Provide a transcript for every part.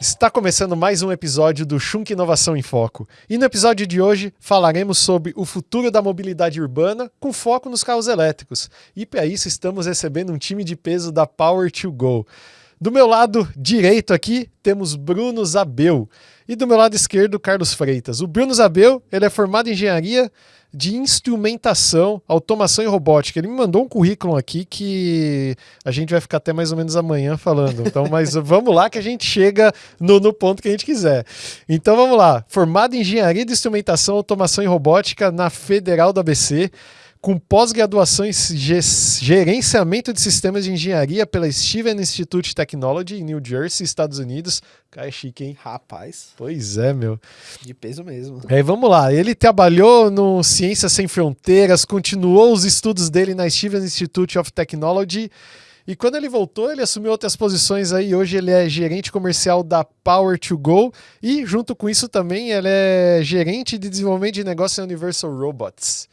Está começando mais um episódio do Shunk Inovação em Foco. E no episódio de hoje falaremos sobre o futuro da mobilidade urbana com foco nos carros elétricos. E para isso estamos recebendo um time de peso da Power to Go. Do meu lado direito aqui temos Bruno Zabel e do meu lado esquerdo Carlos Freitas. O Bruno Zabel, ele é formado em engenharia de instrumentação, automação e robótica. Ele me mandou um currículo aqui que a gente vai ficar até mais ou menos amanhã falando. Então, mas vamos lá que a gente chega no, no ponto que a gente quiser. Então vamos lá. Formado em engenharia de instrumentação, automação e robótica na Federal do ABC com pós-graduação em gerenciamento de sistemas de engenharia pela Steven Institute Technology em New Jersey, Estados Unidos. Cara, é chique, hein? Rapaz. Pois é, meu. De peso mesmo. Aí vamos lá. Ele trabalhou no Ciências Sem Fronteiras, continuou os estudos dele na Steven Institute of Technology. E quando ele voltou, ele assumiu outras posições aí. Hoje ele é gerente comercial da Power to Go e, junto com isso, também ele é gerente de desenvolvimento de negócio na Universal Robots.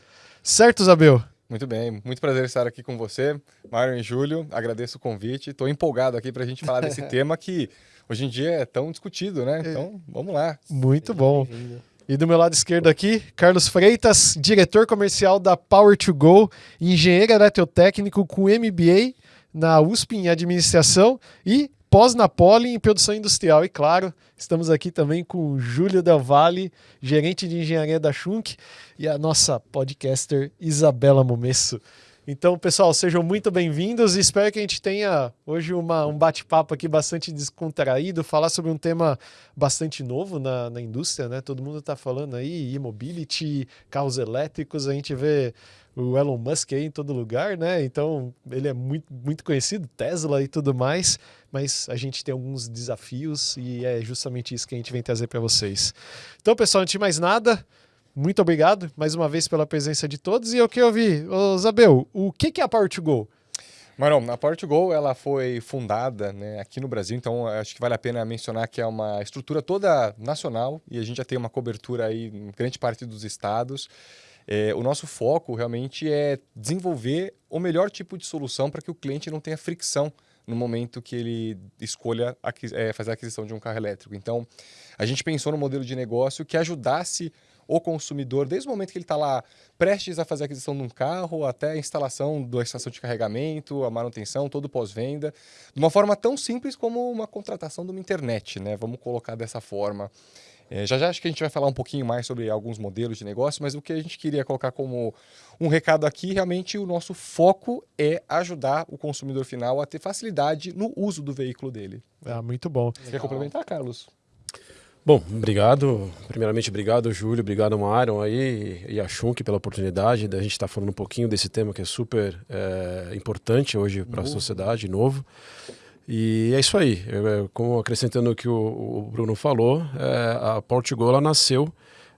Certo, Zabel? Muito bem, muito prazer estar aqui com você, Mário e Júlio. Agradeço o convite. Estou empolgado aqui para a gente falar desse tema que hoje em dia é tão discutido, né? É. Então, vamos lá. Muito bom. E do meu lado esquerdo aqui, Carlos Freitas, diretor comercial da Power to Go, engenheiro eletrotécnico com MBA na USP em administração e pós-Napoli em produção industrial. E claro, estamos aqui também com Júlio Del Valle, gerente de engenharia da Schunk, e a nossa podcaster Isabela Momesso. Então, pessoal, sejam muito bem-vindos e espero que a gente tenha hoje uma, um bate-papo aqui bastante descontraído, falar sobre um tema bastante novo na, na indústria, né? Todo mundo está falando aí, e-mobility, carros elétricos, a gente vê o Elon Musk aí em todo lugar, né? Então ele é muito, muito conhecido, Tesla e tudo mais, mas a gente tem alguns desafios e é justamente isso que a gente vem trazer para vocês. Então, pessoal, antes de mais nada, muito obrigado mais uma vez pela presença de todos e eu queria ouvir, ô Zabel, o que, que é a Power to Go? Marão, a Go ela foi fundada né, aqui no Brasil, então acho que vale a pena mencionar que é uma estrutura toda nacional e a gente já tem uma cobertura aí em grande parte dos estados. É, o nosso foco realmente é desenvolver o melhor tipo de solução para que o cliente não tenha fricção no momento que ele escolha é, fazer a aquisição de um carro elétrico. Então, a gente pensou no modelo de negócio que ajudasse o consumidor, desde o momento que ele está lá prestes a fazer a aquisição de um carro, até a instalação da estação de carregamento, a manutenção, todo pós-venda, de uma forma tão simples como uma contratação de uma internet, né? Vamos colocar dessa forma. É, já já acho que a gente vai falar um pouquinho mais sobre alguns modelos de negócio, mas o que a gente queria colocar como um recado aqui, realmente o nosso foco é ajudar o consumidor final a ter facilidade no uso do veículo dele. Ah, muito bom. Você quer complementar, Carlos? Bom, obrigado. Primeiramente, obrigado, Júlio, obrigado, Mário aí e a Shunk pela oportunidade da gente estar falando um pouquinho desse tema que é super é, importante hoje para a sociedade, novo. E é isso aí. Eu, como acrescentando o que o, o Bruno falou, é, a Portugal nasceu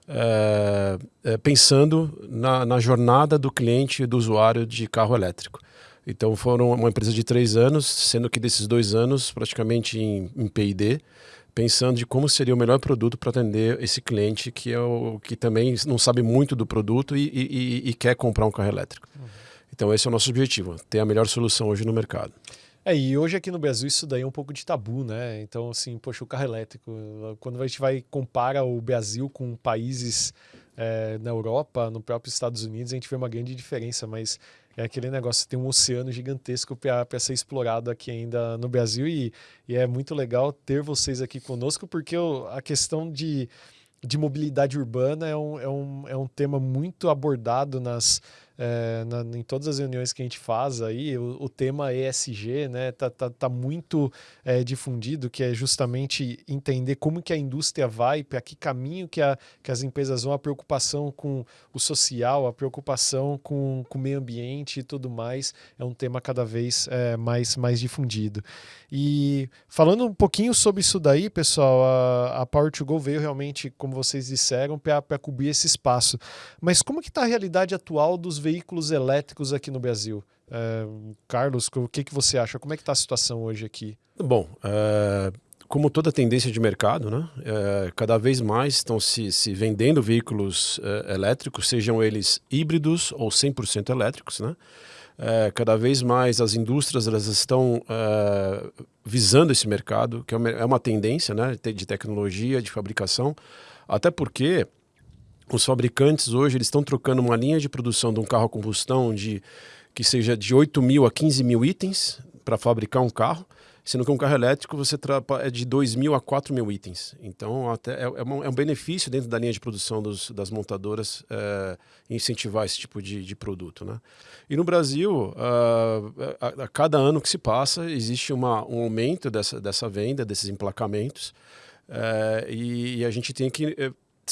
é, pensando na, na, jornada do cliente e do usuário de carro elétrico. Então foram uma empresa de três anos, sendo que desses dois anos praticamente em, em P&D, pensando de como seria o melhor produto para atender esse cliente que é o que também não sabe muito do produto e, e, e quer comprar um carro elétrico. Uhum. Então esse é o nosso objetivo, ter a melhor solução hoje no mercado. É, e hoje aqui no Brasil isso daí é um pouco de tabu, né? Então, assim, poxa, o carro elétrico, quando a gente vai compara o Brasil com países é, na Europa, no próprio Estados Unidos, a gente vê uma grande diferença, mas é aquele negócio, tem um oceano gigantesco para ser explorado aqui ainda no Brasil e, e, é muito legal ter vocês aqui conosco, porque a questão de, de mobilidade urbana é um, é, um, é um tema muito abordado nas é, na, em todas as reuniões que a gente faz aí, o, o tema ESG, né, tá, tá, tá muito é, difundido, que é justamente entender como que a indústria vai, para que caminho que, a, que as empresas vão, a preocupação com o social, a preocupação com, com o meio ambiente e tudo mais, é um tema cada vez é, mais, mais difundido. E falando um pouquinho sobre isso daí, pessoal, a, a Power2Go veio realmente, como vocês disseram, para cobrir esse espaço. Mas como que está a realidade atual dos veículos veículos elétricos aqui no Brasil. É, Carlos, o que, que você acha? Como é que está a situação hoje aqui? Bom, é, como toda tendência de mercado, né, é, cada vez mais estão se, se vendendo veículos elétricos, sejam eles híbridos ou 100% elétricos. Né? Cada vez mais as indústrias elas estão visando esse mercado, que é uma, é uma tendência né, de tecnologia, de fabricação, até porque os fabricantes hoje eles estão trocando uma linha de produção de um carro a combustão de que seja de 8 mil a 15 mil itens para fabricar um carro, sendo que um carro elétrico você é de 2 mil a 4 mil itens. Então até é, é, um, é um benefício dentro da linha de produção dos, das montadoras é, incentivar esse tipo de, de, produto. Né? E no Brasil, uh, a, a, cada ano que se passa, existe uma, um aumento dessa, dessa venda, desses emplacamentos, uh, e, e, a gente tem que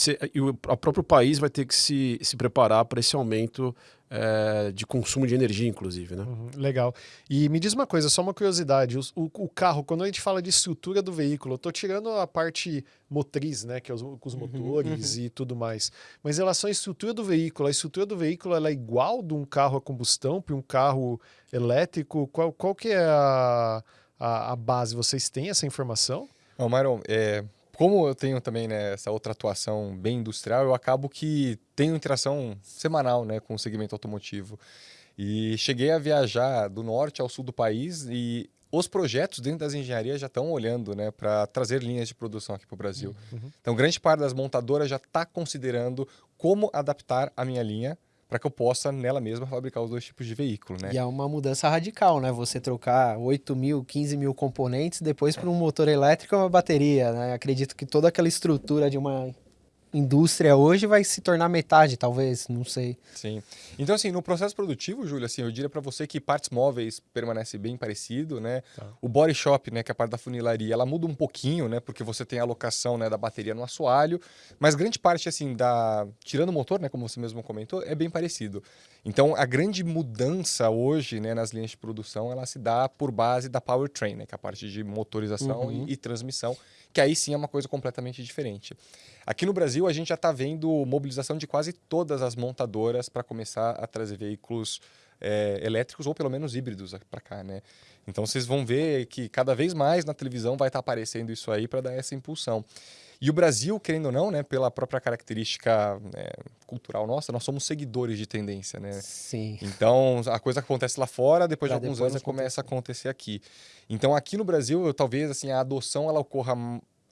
eh, e o, o próprio país vai ter que se, se preparar para esse aumento é, de consumo de energia, inclusive. Né? Uhum, legal. E me diz uma coisa, só uma curiosidade: o, o, o carro, quando a gente fala de estrutura do veículo, eu estou tirando a parte motriz, né, que é os, os uhum, motores uhum, uhum. e tudo mais. Mas em relação à estrutura do veículo, a estrutura do veículo ela é igual de um carro a combustão para um carro elétrico? Qual, qual que é a, a, a base? Vocês têm essa informação? Não, Myron, é, como eu tenho também né, essa outra atuação bem industrial, eu acabo que tenho interação semanal né, com o segmento automotivo. E cheguei a viajar do norte ao sul do país e os projetos dentro das engenharias já estão olhando né, para trazer linhas de produção aqui para o Brasil. Uhum. Então, grande parte das montadoras já está considerando como adaptar a minha linha para que eu possa nela mesma fabricar os dois tipos de veículo, né? E é uma mudança radical, né? Você trocar 8 mil, 15 mil componentes depois para um motor elétrico e uma bateria, né? Acredito que toda aquela estrutura de uma indústria hoje vai se tornar metade, talvez, não sei. Sim. Então, assim, no processo produtivo, Júlio, assim, eu diria para você que partes móveis permanece bem parecido, né? Tá. O body shop, né, que é a parte da funilaria, ela muda um pouquinho, né, porque você tem a alocação, né, da bateria no assoalho, mas grande parte, assim, da... tirando o motor, né, como você mesmo comentou, é bem parecido. Então, a grande mudança hoje, né, nas linhas de produção, ela se dá por base da powertrain, né, que é a parte de motorização uhum. e, e transmissão, que aí sim é uma coisa completamente diferente. Aqui no Brasil, a gente já está vendo mobilização de quase todas as montadoras para começar a trazer veículos é, elétricos ou pelo menos híbridos para cá, né? Então vocês vão ver que cada vez mais na televisão vai estar tá aparecendo isso aí para dar essa impulsão. E o Brasil, querendo ou não, né, pela própria característica né, cultural nossa, nós somos seguidores de tendência, né? Sim. Então, a coisa acontece lá fora, depois pra de alguns depois anos começa a acontecer aqui. Então, aqui no Brasil, eu, talvez assim a adoção ela ocorra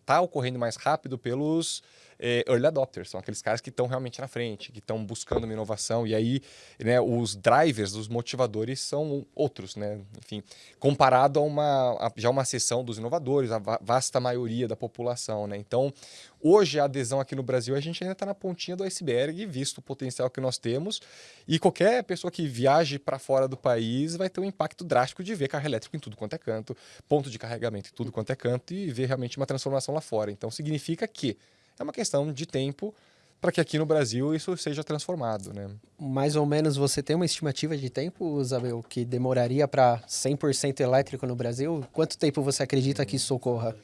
tá ocorrendo mais rápido pelos é, early adopters, são aqueles caras que estão realmente na frente, que estão buscando uma inovação, e aí né, os drivers, os motivadores são outros, né? Enfim, comparado a uma a, já uma seção dos inovadores, a vasta maioria da população, né? Então, hoje a adesão aqui no Brasil, a gente ainda está na pontinha do iceberg, visto o potencial que nós temos, e qualquer pessoa que viaje para fora do país vai ter um impacto drástico de ver carro elétrico em tudo quanto é canto, ponto de carregamento em tudo quanto é canto, e ver realmente uma transformação lá fora. Então, significa que é uma questão de tempo para que aqui no Brasil isso seja transformado, né? Mais ou menos você tem uma estimativa de tempo, Isabel, que demoraria para 100% elétrico no Brasil? Quanto tempo você acredita que isso ocorra?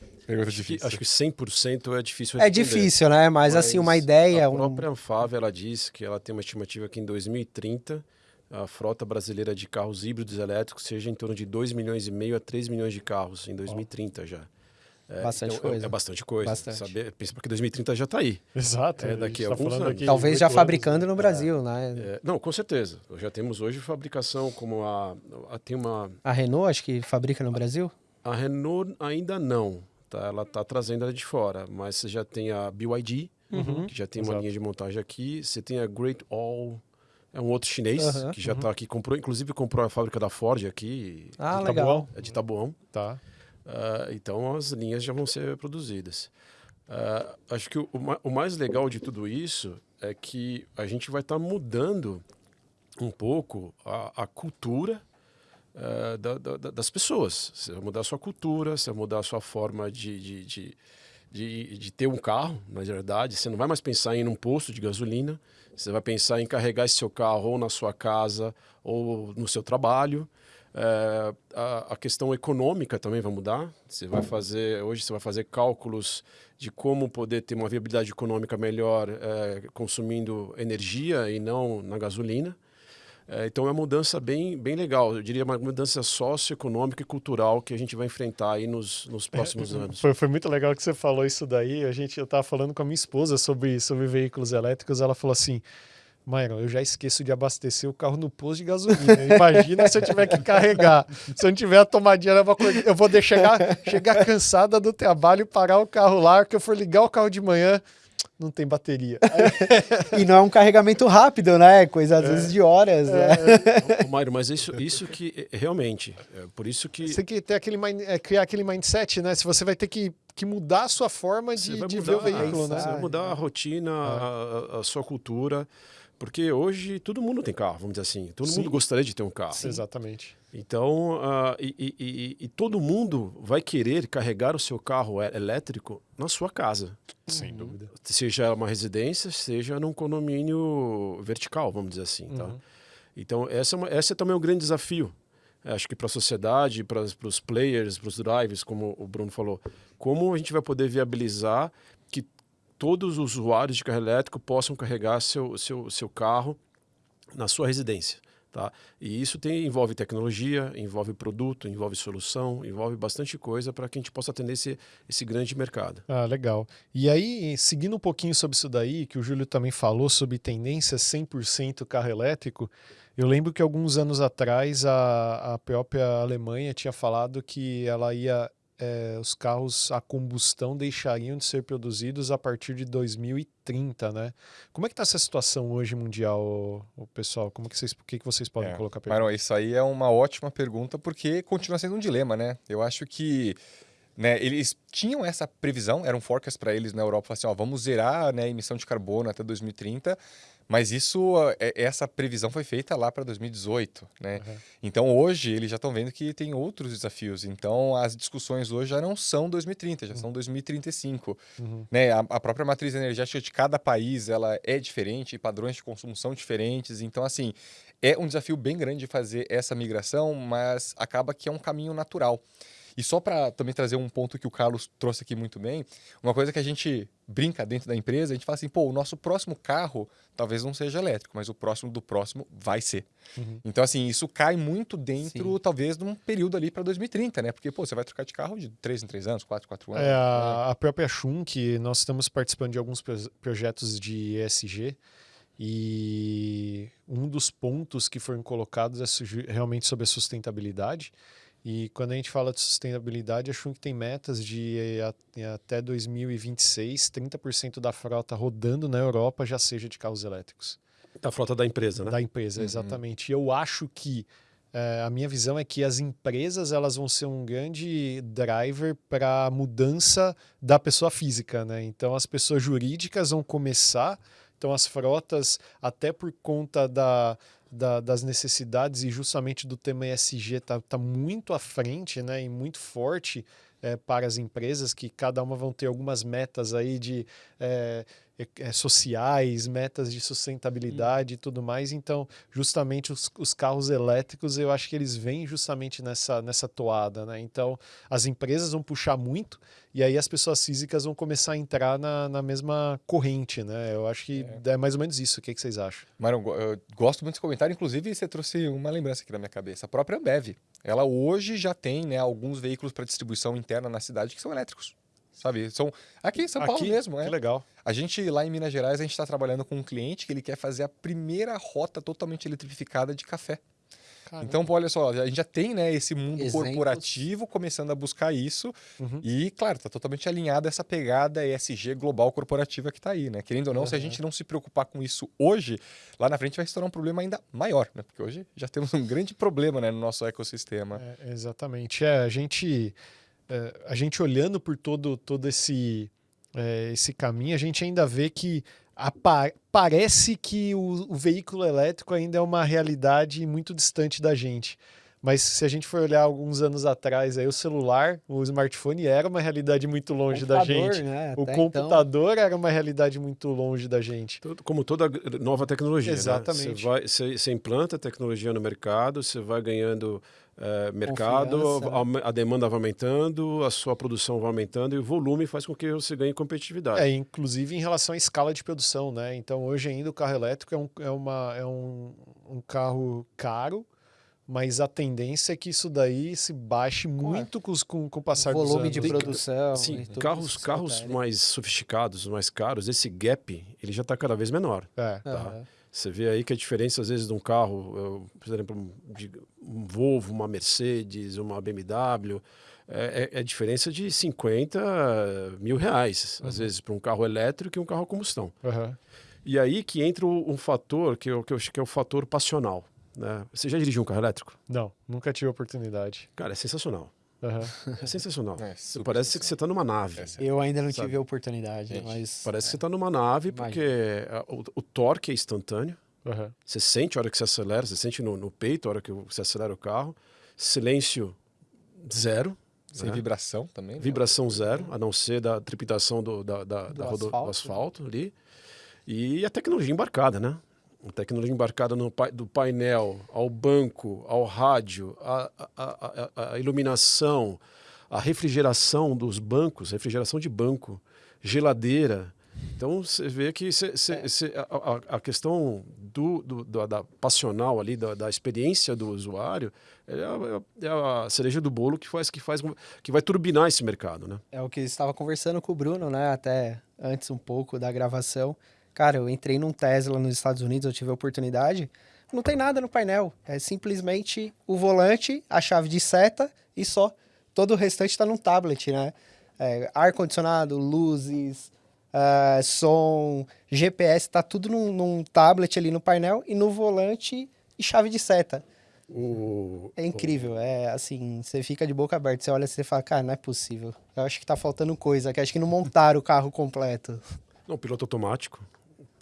Acho que, acho que 100% é difícil É difícil, né? Mas, Mas, assim, uma ideia... A própria um... Anfave, ela diz que ela tem uma estimativa que em 2030 a frota brasileira de carros híbridos elétricos seja em torno de 2 milhões e meio a 3 milhões de carros em 2030 oh. já. É, bastante então, coisa. É, é, bastante coisa. Bastante. Saber, pensa porque 2030 já está aí. Exato. É, daqui a tá alguns anos. Talvez já fabricando no Brasil, é. né? É, não, com certeza. Já temos hoje fabricação como a, a, tem uma a Renault acho que fabrica no Brasil. A Renault ainda não. Tá? Ela está trazendo ela de fora, mas você já tem a BYD, uhum. que já tem Exato. uma linha de montagem aqui. Você tem a Great All é um outro chinês uhum, que já está uhum. aqui, comprou, inclusive comprou a fábrica da Ford aqui. Ah, legal. É de Taboão. Tá. Uh, então as linhas já vão ser produzidas. Uh, acho que o, o, mais legal de tudo isso é que a gente vai estar tá mudando um pouco a, a cultura uh, da, da, das pessoas. Você vai mudar a sua cultura, você vai mudar a sua forma de, de, de, de, de ter um carro, na verdade. Você não vai mais pensar em ir num posto de gasolina, você vai pensar em carregar esse seu carro ou na sua casa ou no seu trabalho. É, a, a, questão econômica também vai mudar. Você vai fazer hoje você vai fazer cálculos de como poder ter uma viabilidade econômica melhor é, consumindo energia e não na gasolina. É, então é uma mudança bem, bem legal. Eu diria uma mudança socioeconômica e cultural que a gente vai enfrentar aí nos, nos próximos é, anos. Foi, foi muito legal que você falou isso daí. A gente eu estava falando com a minha esposa sobre sobre veículos elétricos. Ela falou assim Myron, eu já esqueço de abastecer o carro no posto de gasolina. Imagina se eu tiver que carregar. Se eu não tiver a tomadinha, eu vou, eu vou chegar, chegar cansada do trabalho, parar o carro lá, que eu for ligar o carro de manhã, não tem bateria. e não é um carregamento rápido, né? Coisa às é. vezes de horas. É. Né? Mário, mas isso, isso que realmente, é por isso que. Você tem que ter aquele mind, é, criar aquele mindset, né? Se você vai ter que, que mudar a sua forma de, de mudar, ver o veículo, né? Você vai mudar a rotina, é. a, a, sua cultura. Porque hoje todo mundo tem carro, vamos dizer assim. Todo Sim. mundo gostaria de ter um carro. Sim. Exatamente. Então, uh, e, e, e, e, todo mundo vai querer carregar o seu carro elétrico na sua casa. Sem uhum. dúvida. Seja uma residência, seja num condomínio vertical, vamos dizer assim. Tá? Uhum. Então, essa é, uma, esse é também um grande desafio. Acho que para a sociedade, para os players, para os drivers, como o Bruno falou, como a gente vai poder viabilizar todos os usuários de carro elétrico possam carregar seu, seu, seu carro na sua residência. Tá? E isso tem, envolve tecnologia, envolve produto, envolve solução, envolve bastante coisa para que a gente possa atender esse, esse grande mercado. Ah, legal. E aí, seguindo um pouquinho sobre isso daí, que o Júlio também falou sobre tendência 100% carro elétrico, eu lembro que alguns anos atrás a, a própria Alemanha tinha falado que ela ia é, os carros a combustão deixariam de ser produzidos a partir de 2030, né? Como é que está essa situação hoje mundial, o pessoal? Como que vocês, o que, que vocês podem é, colocar? Maron, isso aí é uma ótima pergunta porque continua sendo um dilema, né? Eu acho que né, eles tinham essa previsão, era um forecast para eles na Europa, assim, ó, vamos zerar né, a emissão de carbono até 2030, mas isso, é, essa previsão foi feita lá para 2018, né? Uhum. Então hoje eles já estão vendo que tem outros desafios. Então as discussões hoje já não são 2030, já uhum. são 2035, uhum. né? A, a, própria matriz energética de cada país ela é diferente, padrões de consumo são diferentes. Então assim é um desafio bem grande de fazer essa migração, mas acaba que é um caminho natural. E só para também trazer um ponto que o Carlos trouxe aqui muito bem, uma coisa que a gente brinca dentro da empresa, a gente fala assim, pô, o nosso próximo carro talvez não seja elétrico, mas o próximo do próximo vai ser. Uhum. Então, assim, isso cai muito dentro, Sim. talvez, de um período ali para 2030, né? Porque, pô, você vai trocar de carro de 3 em 3 anos, 4 em 4 anos. É, a, a própria Schunk, nós estamos participando de alguns projetos de ESG, e um dos pontos que foram colocados é realmente sobre a sustentabilidade. E quando a gente fala de sustentabilidade, acho que tem metas de até 2026, 30% da frota rodando na Europa já seja de carros elétricos. Da frota da empresa, né? Da empresa, uhum. exatamente. E eu acho que é, a minha visão é que as empresas elas vão ser um grande driver para a mudança da pessoa física, né? Então as pessoas jurídicas vão começar, então as frotas, até por conta da da, das necessidades e justamente do tema ESG está tá muito à frente né, e muito forte é, para as empresas, que cada uma vão ter algumas metas aí de é, é, sociais, metas de sustentabilidade hum. e tudo mais. Então, justamente os, os, carros elétricos, eu acho que eles vêm justamente nessa, nessa toada, né? Então, as empresas vão puxar muito e aí as pessoas físicas vão começar a entrar na, na mesma corrente, né? Eu acho que é, é mais ou menos isso. O que, que vocês acham? Mário, eu gosto muito desse comentário. Inclusive, você trouxe uma lembrança aqui na minha cabeça. A própria Ambev, ela hoje já tem né, alguns veículos para distribuição interna na cidade que são elétricos sabe? São aqui em São Paulo mesmo, é. Que legal. A gente lá em Minas Gerais a gente está trabalhando com um cliente que ele quer fazer a primeira rota totalmente eletrificada de café. Caramba. Então, olha só, a gente já tem né, esse mundo Exemplos. corporativo começando a buscar isso. Uhum. E, claro, está totalmente alinhado essa pegada ESG global corporativa que está aí, né? Querendo ou não, uhum. se a gente não se preocupar com isso hoje, lá na frente vai se tornar um problema ainda maior, né? Porque hoje já temos um grande problema né, no nosso ecossistema. É, exatamente. É, a gente é, a gente olhando por todo, todo esse, é, esse caminho, a gente ainda vê que parece que o, o, veículo elétrico ainda é uma realidade muito distante da gente. Mas se a gente for olhar alguns anos atrás, aí o celular, o smartphone era uma realidade muito longe da gente. Né? O computador então... era uma realidade muito longe da gente. Como toda nova tecnologia. Né? Exatamente. Né? Você, vai, você, você implanta a tecnologia no mercado, você vai ganhando é, mercado, a, a, demanda vai aumentando, a sua produção vai aumentando e o volume faz com que você ganhe competitividade. É, inclusive em relação à escala de produção, né? Então hoje ainda o carro elétrico é um, é uma, é um, um carro caro, mas a tendência é que isso daí se baixe muito com, com, com o passar volume dos anos. de produção. Sim, carros, carros mais sofisticados, mais caros, esse gap ele já está cada vez menor. É. Tá? Uhum. Você vê aí que a diferença, às vezes, de um carro, eu, por exemplo, de um Volvo, uma Mercedes, uma BMW, é, é, é diferença de 50 mil reais, uhum. às vezes, para um carro elétrico e um carro a combustão. Uhum. E aí que entra um fator que eu, que eu acho que é o fator passional. Né? Você já dirigiu um carro elétrico? Não, nunca tive oportunidade. Cara, é sensacional. Uhum. É sensacional. É, parece que você está numa nave. É eu ainda não sabe? tive a oportunidade, mas... Parece que você está numa nave porque o, o, torque é instantâneo. Uhum. Você sente a hora que você acelera, você sente no, no peito a hora que você acelera o carro. Silêncio zero. Sem né? vibração também. Né? Vibração zero, a não ser da trepidação do, da, da, do, da asfalto. do asfalto ali. E a tecnologia embarcada, né? Tecnologia embarcada no, do painel ao banco, ao rádio, a, iluminação, a refrigeração dos bancos, refrigeração de banco, geladeira. Então você vê que cê, cê, cê, a, a, questão do, do, do, da passional ali, da, da, experiência do usuário, é a, é a, cereja do bolo que faz, que faz que vai turbinar esse mercado, né? É o que estava conversando com o Bruno, né? Até antes um pouco da gravação. Cara, eu entrei num Tesla nos Estados Unidos, eu tive a oportunidade. Não tem nada no painel. É simplesmente o volante, a chave de seta e só. Todo o restante está num tablet, né? É, Ar-condicionado, luzes, uh, som, GPS, tá tudo num, num, tablet ali no painel e no volante e chave de seta. O, é incrível, o... é assim, você fica de boca aberta, você olha e você fala, cara, não é possível. Eu acho que tá faltando coisa, que acho que não montaram o carro completo. Não, piloto automático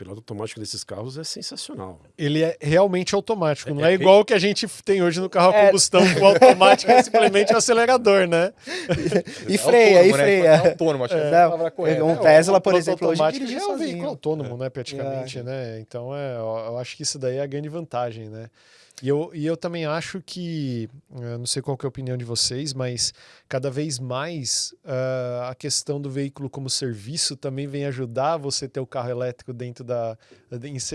piloto automático desses carros é sensacional. Ele é realmente automático, é, não é, é igual o que a gente tem hoje no carro a é. combustão, o automático é simplesmente o acelerador, né? e, freia, e freia. Né? Autônomo, acho que é. a correta. Um Tesla, por exemplo, hoje dirige é um veículo autônomo, né, praticamente, né? Então, é, eu acho que isso daí é a grande vantagem, né? E eu, e eu também acho que, eu não sei qual é a opinião de vocês, mas cada vez mais uh, a questão do veículo como serviço também vem ajudar você ter o carro elétrico dentro da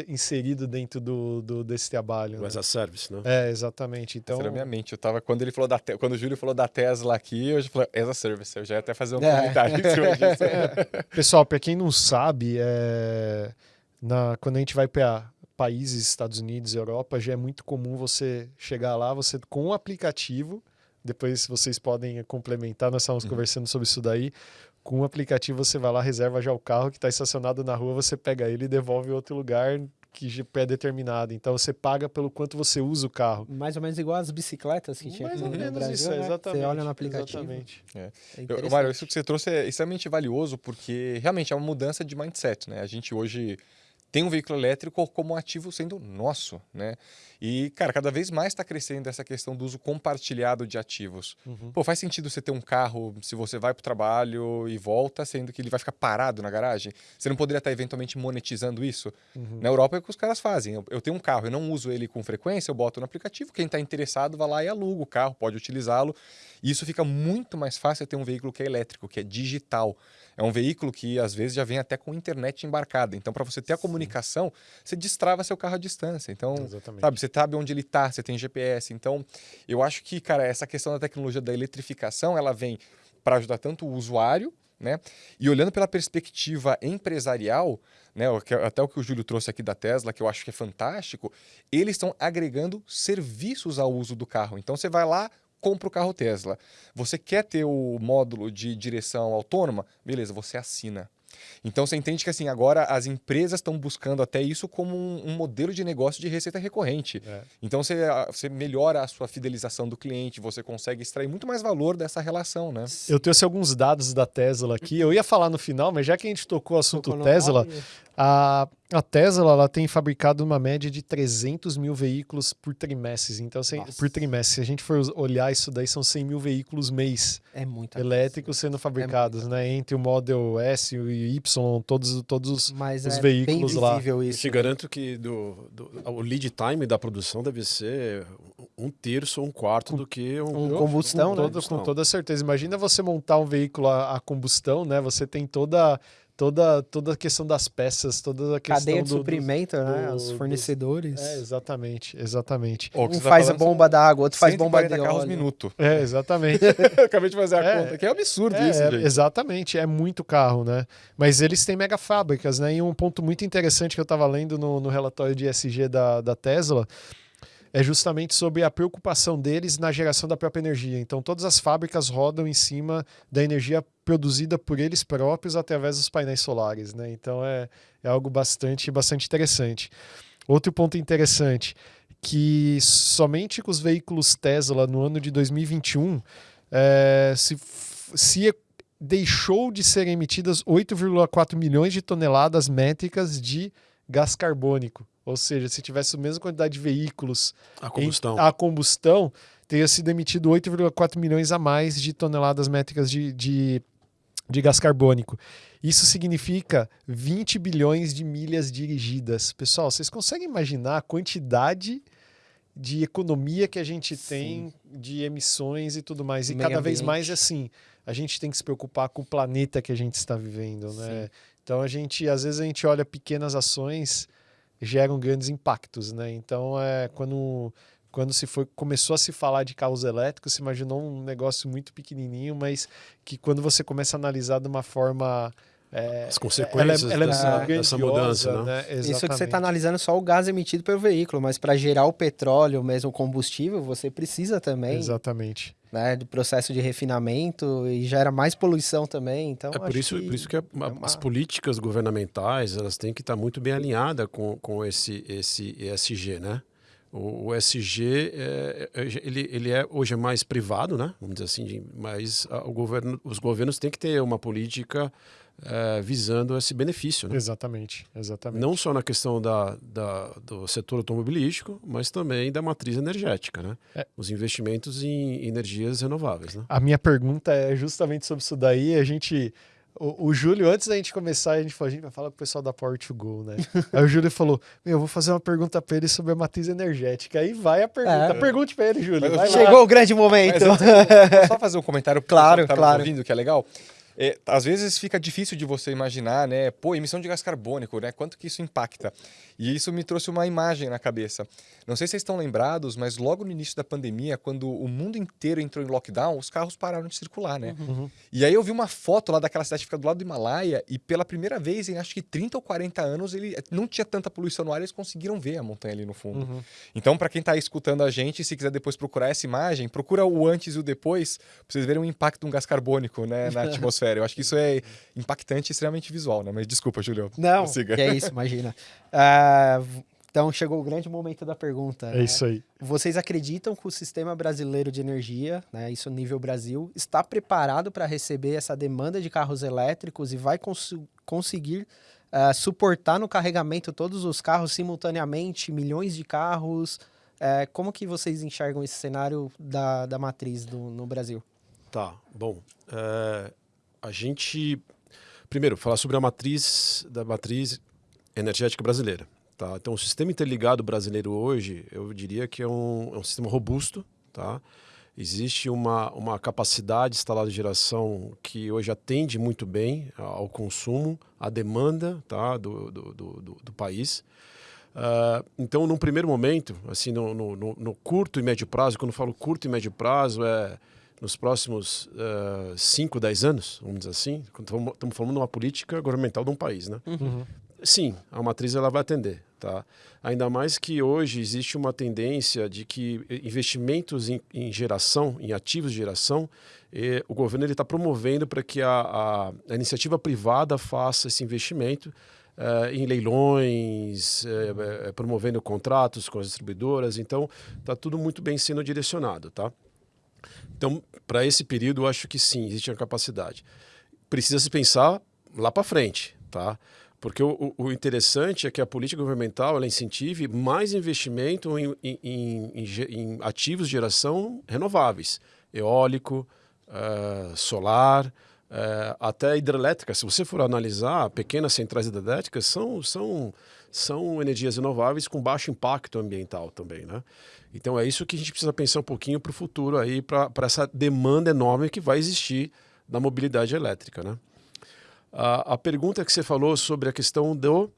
inserido dentro do, do desse trabalho. Mas né? a service, né? É, exatamente. Então, Essa era a minha mente. Eu tava quando ele falou da quando o Júlio falou da Tesla aqui, eu já falei as a service. Eu já ia até fazer um é. comentário em cima disso. É. Pessoal, para quem não sabe, é na quando a gente vai para países, Estados Unidos, Europa, já é muito comum você chegar lá, você com um aplicativo, depois vocês podem complementar, nós estávamos uhum. conversando sobre isso daí. Com o um aplicativo você vai lá, reserva já o carro que está estacionado na rua, você pega ele e devolve em outro lugar que é pré-determinado. Então você paga pelo quanto você usa o carro. Mais ou menos igual as bicicletas que tinha Mais aqui ou menos no Brasil, isso, né? exatamente. Você olha no aplicativo. Exatamente. É. É Mário, isso que você trouxe é extremamente valioso porque realmente é uma mudança de mindset, né? A gente hoje tem um veículo elétrico como ativo sendo nosso, né? E, cara, cada vez mais está crescendo essa questão do uso compartilhado de ativos. Uhum. Pô, faz sentido você ter um carro se você vai para o trabalho e volta, sendo que ele vai ficar parado na garagem? Você não poderia estar eventualmente monetizando isso? Uhum. Na Europa é o que os caras fazem. Eu, eu, tenho um carro, eu não uso ele com frequência, eu boto no aplicativo, quem está interessado vai lá e aluga o carro, pode utilizá-lo. E isso fica muito mais fácil ter um veículo que é elétrico, que é digital. É um veículo que às vezes já vem até com internet embarcada. Então, para você ter a comunicação, você destrava seu carro à distância. Então, Exatamente. sabe, você sabe onde ele está, você tem GPS. Então, eu acho que, cara, essa questão da tecnologia da eletrificação, ela vem para ajudar tanto o usuário, né? E olhando pela perspectiva empresarial, né, até o que o Júlio trouxe aqui da Tesla, que eu acho que é fantástico, eles estão agregando serviços ao uso do carro. Então você vai lá, compra o carro Tesla. Você quer ter o módulo de direção autônoma? Beleza, você assina. Então você entende que assim agora as empresas estão buscando até isso como um, um, modelo de negócio de receita recorrente. É. Então você, você melhora a sua fidelização do cliente, você consegue extrair muito mais valor dessa relação, né? Eu trouxe alguns dados da Tesla aqui. Eu ia falar no final, mas já que a gente tocou o assunto tocou Tesla, a, a Tesla ela tem fabricado uma média de 300 mil veículos por trimestre. Então, se, por trimestre, se a gente for olhar isso daí, são 100 mil veículos mês é muito elétricos sendo fabricados, é né? Entre o Model S e Y, todos, todos os, Mas os é veículos lá. Isso. Eu te garanto que do, do, o lead time da produção deve ser um terço ou um quarto com, do que um, um combustão, com, né? com toda certeza. Imagina você montar um veículo a, a combustão, né? Você tem toda toda, toda a questão das peças, toda a questão Cadeia de do, suprimento, do, né? do, Os do, fornecedores. É, exatamente, exatamente. Oh, um faz a bomba da água, outro faz bomba de carros óleo. minuto. É, exatamente. Acabei de fazer a É, conta, que é absurdo É, isso, é, gente. exatamente, é muito carro, né? Mas eles têm mega fábricas, né? E um ponto muito interessante que eu estava lendo no, no relatório de ESG da, da Tesla é justamente sobre a preocupação deles na geração da própria energia. Então, todas as fábricas rodam em cima da energia produzida por eles próprios através dos painéis solares, né? Então, é, é algo bastante, bastante interessante. Outro ponto interessante, que somente com os veículos Tesla no ano de 2021, é, se, se deixou de ser emitidas 8,4 milhões de toneladas métricas de gás carbônico. Ou seja, se tivesse a mesma quantidade de veículos A combustão. em, a combustão, teria sido emitido 8,4 milhões a mais de toneladas métricas de, de, de gás carbônico. Isso significa 20 bilhões de milhas dirigidas. Pessoal, vocês conseguem imaginar a quantidade de economia que a gente tem de emissões e tudo mais? E Meio cada vez ambiente. mais assim, a gente tem que se preocupar com o planeta que a gente está vivendo, né? Então a gente, às vezes a gente olha pequenas ações geram grandes impactos, né? Então é quando quando se foi começou a se falar de carros elétricos, se imaginou um negócio muito pequenininho, mas que quando você começa a analisar de uma forma é, As consequências ela é, ela é dessa, muito dessa mudança, né? né? Isso que você está analisando só o gás emitido pelo veículo, mas para gerar o petróleo, mesmo o combustível, você precisa também Exatamente. né, do processo de refinamento e gera mais poluição também. Então, É por isso, que por isso que a- a- uma- as políticas governamentais elas têm que estar muito bem alinhadas com, com esse, esse ESG, né? O, o ESG é, é- ele, ele é hoje é mais privado, né? Vamos dizer assim, mas a- o governo, os governos têm que ter uma política eh, visando esse benefício, né? Exatamente. Exatamente. Não só na questão da, da- do setor automobilístico, mas também da matriz energética, né? É. Os investimentos em energias renováveis, né? A minha pergunta é justamente sobre isso daí. A gente. O, o Júlio, antes da gente começar, a gente falou, a gente vai falar com o pessoal da Power to Go, né? Aí o Júlio falou: Meu, eu vou fazer uma pergunta pra ele sobre a matriz energética. Aí vai a pergunta. É. Pergunte pra ele, Júlio. Vai lá. Chegou o grande momento. Mas antes, só fazer um comentário Claro, tá claro. ouvindo, que é legal? É, às vezes fica difícil de você imaginar, né? Pô, emissão de gás carbônico, né? Quanto que isso impacta? E isso me trouxe uma imagem na cabeça. Não sei se vocês estão lembrados, mas logo no início da pandemia, quando o mundo inteiro entrou em lockdown, os carros pararam de circular, né? Uhum. E aí eu vi uma foto lá daquela cidade que fica do lado do Himalaia e pela primeira vez em acho que 30 ou 40 anos ele não tinha tanta poluição no ar, eles conseguiram ver a montanha ali no fundo. Uhum. Então, para quem está escutando a gente, se quiser depois procurar essa imagem, procura o antes e o depois, para vocês verem o impacto de um gás carbônico né, na atmosfera. Eu acho que isso é impactante e extremamente visual, né? Mas desculpa, Julio. Não, Siga. que é isso, imagina. V- então chegou o grande momento da pergunta. É né? isso aí. Vocês acreditam que o sistema brasileiro de energia, né, isso nível Brasil, está preparado para receber essa demanda de carros elétricos e vai cons- conseguir ah, suportar no carregamento todos os carros simultaneamente, milhões de carros? Eh, como que vocês enxergam esse cenário da, da matriz do- no Brasil? Tá, bom. é, a gente primeiro falar sobre a matriz da matriz energética brasileira. Tá? Então, o sistema interligado brasileiro hoje, eu diria que é um, é um sistema robusto. Tá? Existe uma, uma capacidade instalada de geração que hoje atende muito bem ao consumo, à demanda tá? do, do, do, do- país. Ah, então, num primeiro momento, assim, no, no, no- no curto e médio prazo, quando eu falo curto e médio prazo, é nos próximos 5, 10 anos, vamos dizer assim, quando estamos falando de uma política governamental de um país, né? Uhum. Sim, a matriz ela vai atender, tá? Ainda mais que hoje existe uma tendência de que investimentos em, em geração, em ativos de geração, eh, o governo ele está promovendo para que a, a- a iniciativa privada faça esse investimento eh, em leilões, eh, eh, promovendo contratos com as distribuidoras. Então, está tudo muito bem sendo direcionado, tá? Então, para esse período, eu acho que sim, existe a capacidade. Precisa se pensar lá para frente, tá? Porque o, o- interessante é que a política governamental ela incentive mais investimento em, em- em- em ativos de geração renováveis, eólico, eh, solar, eh, até hidrelétrica. Se você for analisar, pequenas centrais hidrelétricas são, são, são energias renováveis com baixo impacto ambiental também, né? Então é isso que a gente precisa pensar um pouquinho para o futuro aí, para essa demanda enorme que vai existir da mobilidade elétrica, né? A, a pergunta que você falou sobre a questão do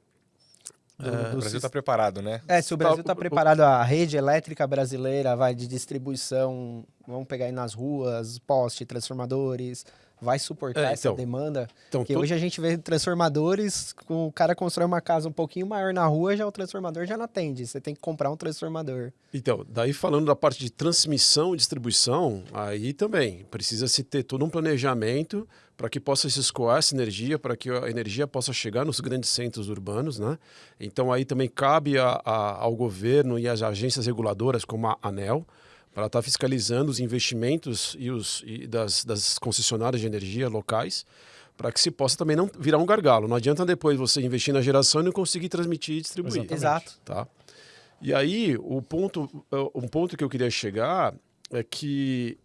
do, é, o Brasil está preparado, né? É, se o Brasil está tá preparado, a rede elétrica brasileira vai de distribuição, vamos pegar aí nas ruas, poste, transformadores, vai suportar é, essa então, demanda? Então, Porque hoje a gente vê transformadores, o cara constrói uma casa um pouquinho maior na rua, já o transformador já não atende, você tem que comprar um transformador. Então, daí falando da parte de transmissão e distribuição, aí também precisa se ter todo um planejamento para que possa se escoar essa energia, para que a energia possa chegar nos grandes centros urbanos, né? Então aí também cabe a, a, ao governo e às agências reguladoras como a ANEL para estar tá fiscalizando os investimentos e os e das, das concessionárias de energia locais para que se possa também não virar um gargalo. Não adianta depois você investir na geração e não conseguir transmitir e distribuir. Exatamente. Exato. Tá? E aí, o ponto, um ponto que eu queria chegar é que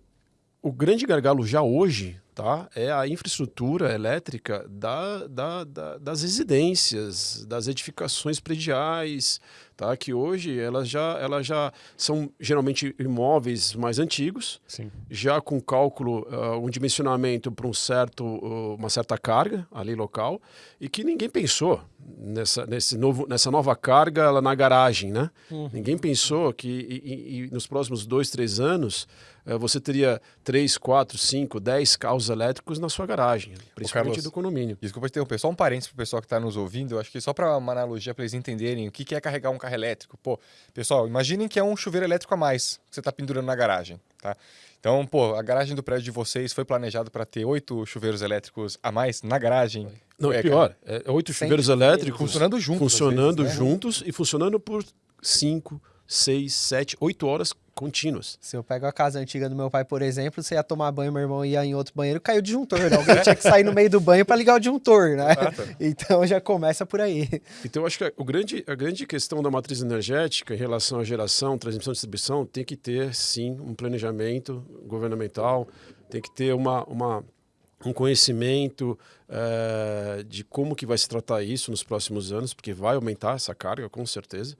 o grande gargalo já hoje tá? é a infraestrutura elétrica da, da, da, das residências, das edificações prediais, tá? que hoje elas já, elas já são geralmente imóveis mais antigos, Sim. já com cálculo, uh, um dimensionamento para um certo, uh, uma certa carga ali local, e que ninguém pensou nessa, nesse novo, nessa nova carga lá na garagem. Né? Uhum. Ninguém pensou que e, e, e nos próximos dois, três anos uh, você teria três, quatro, cinco, dez carros elétricos na sua garagem, principalmente Carlos, do condomínio. Desculpa interromper, só um parênteses para o pessoal que está nos ouvindo, eu acho que só para uma analogia para eles entenderem o que é carregar um carro elétrico. Pô, pessoal, imaginem que é um chuveiro elétrico a mais que você está pendurando na garagem, tá? Então, pô, a garagem do prédio de vocês foi planejado para ter oito chuveiros elétricos a mais na garagem? Não, é, é pior. É oito chuveiros elétricos funcionando juntos. Funcionando vezes, né? juntos e funcionando por cinco, seis, sete, oito horas contínuas. Se eu pego a casa antiga do meu pai, por exemplo, você ia tomar banho, meu irmão ia em outro banheiro, caiu o disjuntor. Né? Alguém tinha que sair no meio do banho para ligar o disjuntor, né? Então já começa por aí. Então eu acho que o grande, a grande questão da matriz energética em relação à geração, transmissão e distribuição tem que ter, sim, um planejamento governamental, tem que ter uma, uma um conhecimento uh, de como que vai se tratar isso nos próximos anos, porque vai aumentar essa carga, com certeza.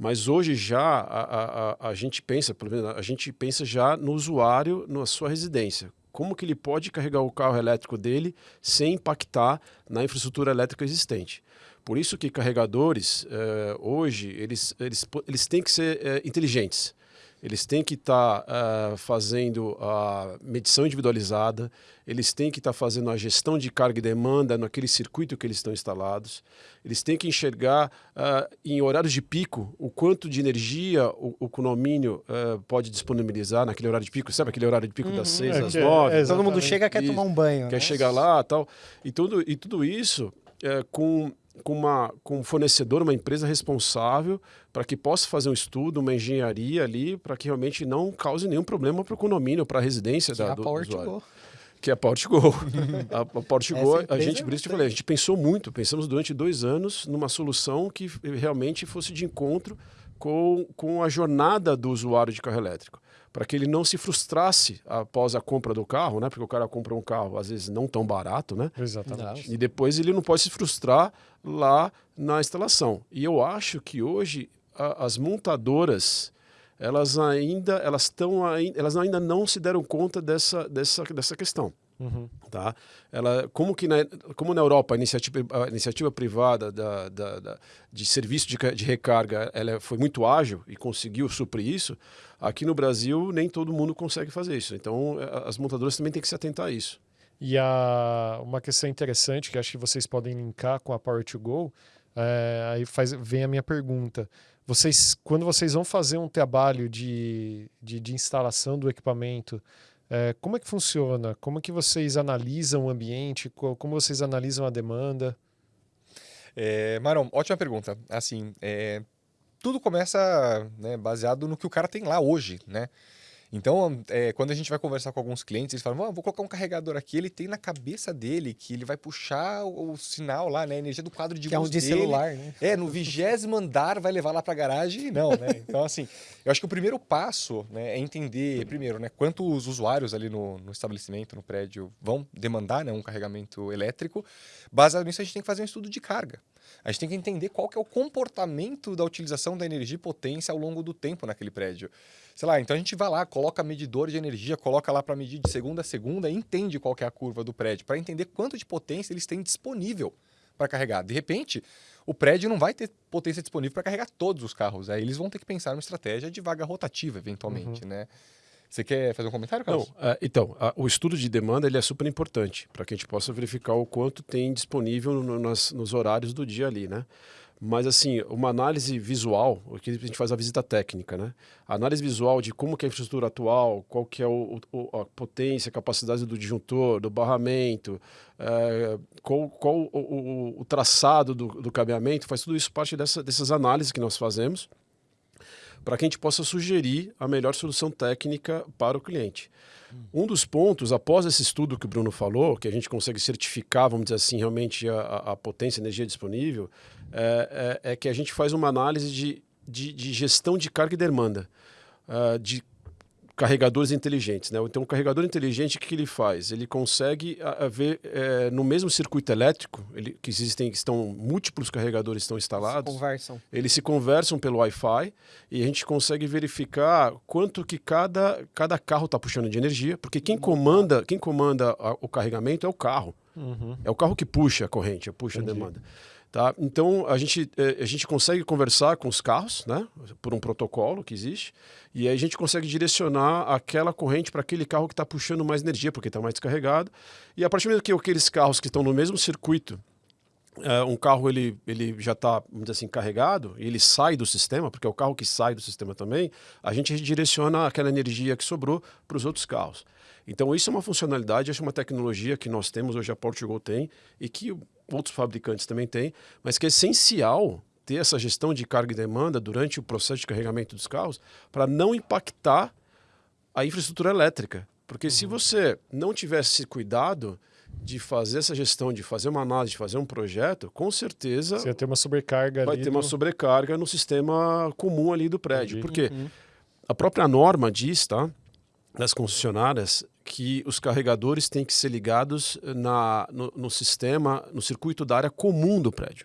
Mas hoje já a, a, a gente pensa, pelo menos a gente pensa já no usuário na sua residência. Como que ele pode carregar o carro elétrico dele sem impactar na infraestrutura elétrica existente? Por isso que carregadores, eh, hoje, eles, eles, eles têm que ser eh, inteligentes. Eles têm que estar tá, uh, fazendo a medição individualizada, eles têm que estar tá fazendo a gestão de carga e demanda naquele circuito que eles estão instalados, eles têm que enxergar uh, em horários de pico o quanto de energia o, o condomínio uh, pode disponibilizar naquele horário de pico, sabe aquele horário de pico uhum. das seis é, às nove? É, todo mundo chega quer tomar um banho. Quer né? chegar lá tal. E tudo, e tudo isso é, com com, uma, com um fornecedor, uma empresa responsável para que possa fazer um estudo, uma engenharia ali, para que realmente não cause nenhum problema para o condomínio, para a residência da, é a do, do usuário. Que é a Portgo. a, a Portgo, a gente, por isso te falei, a gente pensou muito, pensamos durante dois anos numa solução que realmente fosse de encontro com, com a jornada do usuário de carro elétrico para que ele não se frustrasse após a compra do carro, né? Porque o cara compra um carro às vezes não tão barato, né? Exatamente. E depois ele não pode se frustrar lá na instalação. E eu acho que hoje a, as montadoras elas ainda elas estão elas ainda não se deram conta dessa dessa dessa questão. Uhum. Tá? Ela, como, que na, como na Europa a iniciativa, a iniciativa privada da, da, da de serviço de, de, recarga ela foi muito ágil e conseguiu suprir isso, aqui no Brasil nem todo mundo consegue fazer isso. Então as montadoras também têm que se atentar a isso. E a, uma questão interessante que acho que vocês podem linkar com a Power to Go, é, aí faz, vem a minha pergunta. Vocês, quando vocês vão fazer um trabalho de, de, de instalação do equipamento, é, como é que funciona? Como é que vocês analisam o ambiente? Como vocês analisam a demanda? É, Marão, ótima pergunta. Assim, é, tudo começa né, baseado no que o cara tem lá hoje, né? Então, é, quando a gente vai conversar com alguns clientes, eles falam: vou colocar um carregador aqui. Ele tem na cabeça dele que ele vai puxar o, o sinal lá, né? A energia do quadro de que luz é um de dele. celular, né? É, no vigésimo andar vai levar lá para a garagem. Não, né? Então, assim, eu acho que o primeiro passo né, é entender, primeiro, né, quantos usuários ali no, no estabelecimento, no prédio, vão demandar né, um carregamento elétrico. Baseado nisso, a gente tem que fazer um estudo de carga. A gente tem que entender qual que é o comportamento da utilização da energia e potência ao longo do tempo naquele prédio. Sei lá, então a gente vai lá, coloca medidor de energia, coloca lá para medir de segunda a segunda e entende qual que é a curva do prédio, para entender quanto de potência eles têm disponível para carregar. De repente, o prédio não vai ter potência disponível para carregar todos os carros. Aí eles vão ter que pensar numa estratégia de vaga rotativa, eventualmente, uhum. né? Você quer fazer um comentário, Carlos? Não, uh, então, uh, o estudo de demanda ele é super importante para que a gente possa verificar o quanto tem disponível no, nas, nos horários do dia ali, né? Mas, assim, uma análise visual, aqui a gente faz a visita técnica, né? A análise visual de como que é a infraestrutura atual, qual que é o, o a potência, a capacidade do disjuntor, do barramento, é, qual, qual o, o, o, traçado do, do cabeamento, faz tudo isso parte dessa, dessas análises que nós fazemos para que a gente possa sugerir a melhor solução técnica para o cliente. Um dos pontos, após esse estudo que o Bruno falou, que a gente consegue certificar, vamos dizer assim, realmente a, a potência, a energia disponível, é, é, é, que a gente faz uma análise de, de, de gestão de carga e demanda, uh, de carregadores inteligentes. Né? Então, o carregador inteligente, o que, ele faz? Ele consegue a, a ver é, no mesmo circuito elétrico, ele, que existem, estão múltiplos carregadores estão instalados. Se conversam. Eles se conversam pelo Wi-Fi e a gente consegue verificar quanto que cada, cada carro está puxando de energia, porque quem comanda, quem comanda a, o carregamento é o carro. Uhum. É o carro que puxa a corrente, puxa Entendi. a demanda. Tá? Então a gente, é, a gente consegue conversar com os carros, né? por um protocolo que existe, e aí a gente consegue direcionar aquela corrente para aquele carro que está puxando mais energia, porque está mais descarregado. E a partir do que aqueles carros que estão no mesmo circuito, é, um carro ele, ele já está, assim, carregado, e ele sai do sistema, porque é o carro que sai do sistema também, a gente redireciona aquela energia que sobrou para os outros carros. Então isso é uma funcionalidade, acho uma tecnologia que nós temos, hoje a Portugal tem, e que outros fabricantes também têm, mas que é essencial ter essa gestão de carga e demanda durante o processo de carregamento dos carros para não impactar a infraestrutura elétrica. Porque uhum. se você não tivesse cuidado de fazer essa gestão, de fazer uma análise, de fazer um projeto, com certeza. Você vai ter uma sobrecarga Vai ter uma sobrecarga no sistema comum ali do prédio. Entendi. Porque uhum. a própria norma diz, tá? Das concessionárias, que os carregadores têm que ser ligados na, no, no sistema, no circuito da área comum do prédio.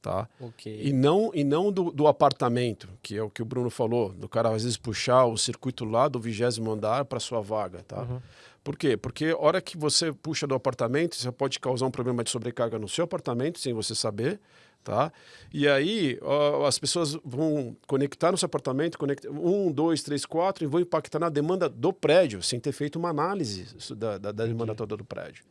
Tá? Okay. E não, e não do, do, apartamento, que é o que o Bruno falou, do cara às vezes puxar o circuito lá do vigésimo andar para sua vaga. Tá? Uhum. Por quê? Porque a hora que você puxa do apartamento, você pode causar um problema de sobrecarga no seu apartamento sem você saber. Tá? E aí ó, as pessoas vão conectar no seu apartamento, conectar um, dois, três, quatro, e vão impactar na demanda do prédio, sem ter feito uma análise da, da, da demanda toda do prédio.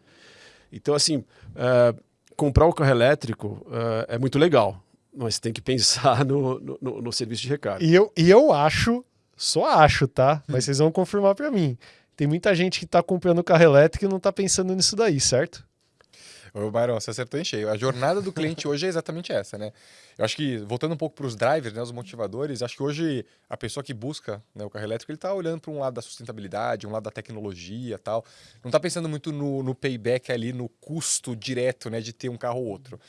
Então, assim, é, comprar o carro elétrico é, é, muito legal, mas tem que pensar no, no, no, serviço de recarga. E eu, e eu acho, só acho, tá? Mas vocês vão confirmar para mim. Tem muita gente que está comprando carro elétrico e não está pensando nisso daí, certo? Ô, Byron, você acertou em cheio. A jornada do cliente hoje é exatamente essa, né? Eu acho que, voltando um pouco para os drivers, né, os motivadores, acho que hoje a pessoa que busca né, o carro elétrico, ele está olhando para um lado da sustentabilidade, um lado da tecnologia tal. Não está pensando muito no, no, payback ali, no custo direto né, de ter um carro ou outro.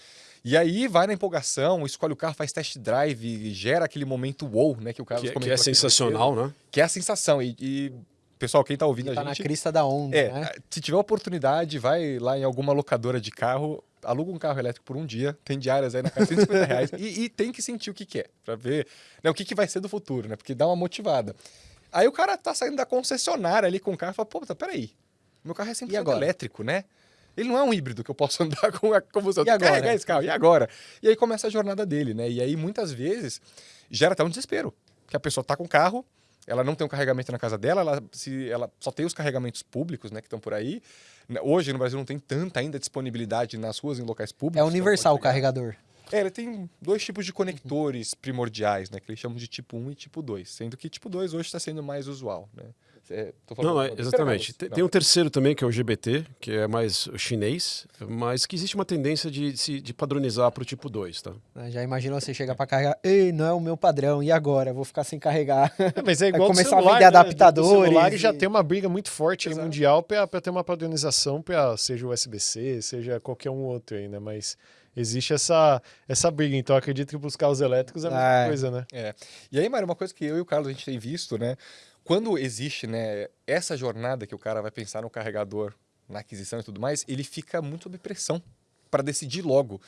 E aí vai na empolgação, escolhe o carro, faz test drive, gera aquele momento wow, né? Que o cara que, que é sensacional, né? Que é a sensação. e, e pessoal, quem está ouvindo tá a gente. na crista da onda. É, né? Se tiver oportunidade, vai lá em alguma locadora de carro, aluga um carro elétrico por um dia, tem diárias aí na casa, 150 reais, e, e, tem que sentir o que, que é, para ver né, o que, que vai ser do futuro, né? Porque dá uma motivada. Aí o cara tá saindo da concessionária ali com o carro e fala, pô, tá, peraí, meu carro é 100% elétrico, né? Ele não é um híbrido que eu posso andar com a combustão. E agora? Carregar esse carro, e agora? E aí começa a jornada dele, né? E aí, muitas vezes, gera até um desespero. Que a pessoa tá com o carro, ela não tem um carregamento na casa dela, ela, se, ela só tem os carregamentos públicos, né, que estão por aí. Hoje no Brasil não tem tanta ainda disponibilidade nas ruas em locais públicos. É universal o carregador. É, ele tem dois tipos de conectores primordiais, né, que eles chamam de tipo 1 e tipo 2, sendo que tipo 2 hoje está sendo mais usual, né? É, não, é, exatamente. Tem, tem, um terceiro também, que é o GBT, que é mais chinês, mas que existe uma tendência de, de, de padronizar para o tipo 2, tá? Ah, já imagina você chegar para carregar, ei, não é o meu padrão, e agora? vou ficar sem carregar. É, mas é igual começar celular, a vender né? adaptadores. O celular e... já tem uma briga muito forte mundial para ter uma padronização, pra, seja o USB-C, seja qualquer um outro aí, né? Mas existe essa, essa briga. Então, acredito que para os carros elétricos é a mesma ah, coisa, né? É. E aí, Mário, uma coisa que eu e o Carlos a gente tem visto, né? quando existe né, essa jornada que o cara vai pensar no carregador, na aquisição e tudo mais, ele fica muito sob pressão para decidir logo.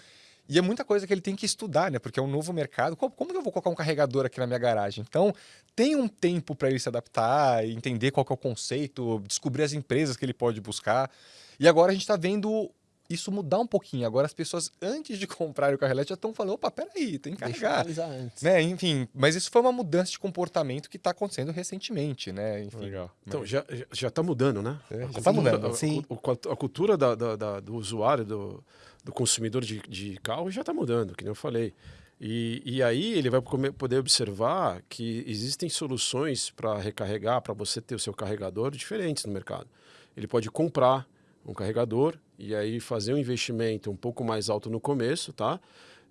E é muita coisa que ele tem que estudar, né? Porque é um novo mercado. Como, como que eu vou colocar um carregador aqui na minha garagem? Então, tem um tempo para ele se adaptar, entender qual é o conceito, descobrir as empresas que ele pode buscar. E agora a gente está vendo isso mudar um pouquinho. Agora as pessoas, antes de comprar o carro elétrico, já estão falando, opa, peraí, tem que carregar. antes. Né? Enfim, mas isso foi uma mudança de comportamento que está acontecendo recentemente, né? Enfim, Legal. Então, já já está mudando, né? É, já A tá cultura- mudando. A, Sim. a- a cultura da- da- da- do usuário, do, do consumidor de, de carro já está mudando, que nem eu falei. E, e aí ele vai poder observar que existem soluções para recarregar, para você ter o seu carregador diferentes no mercado. Ele pode comprar um carregador e aí fazer um investimento um pouco mais alto no começo, tá?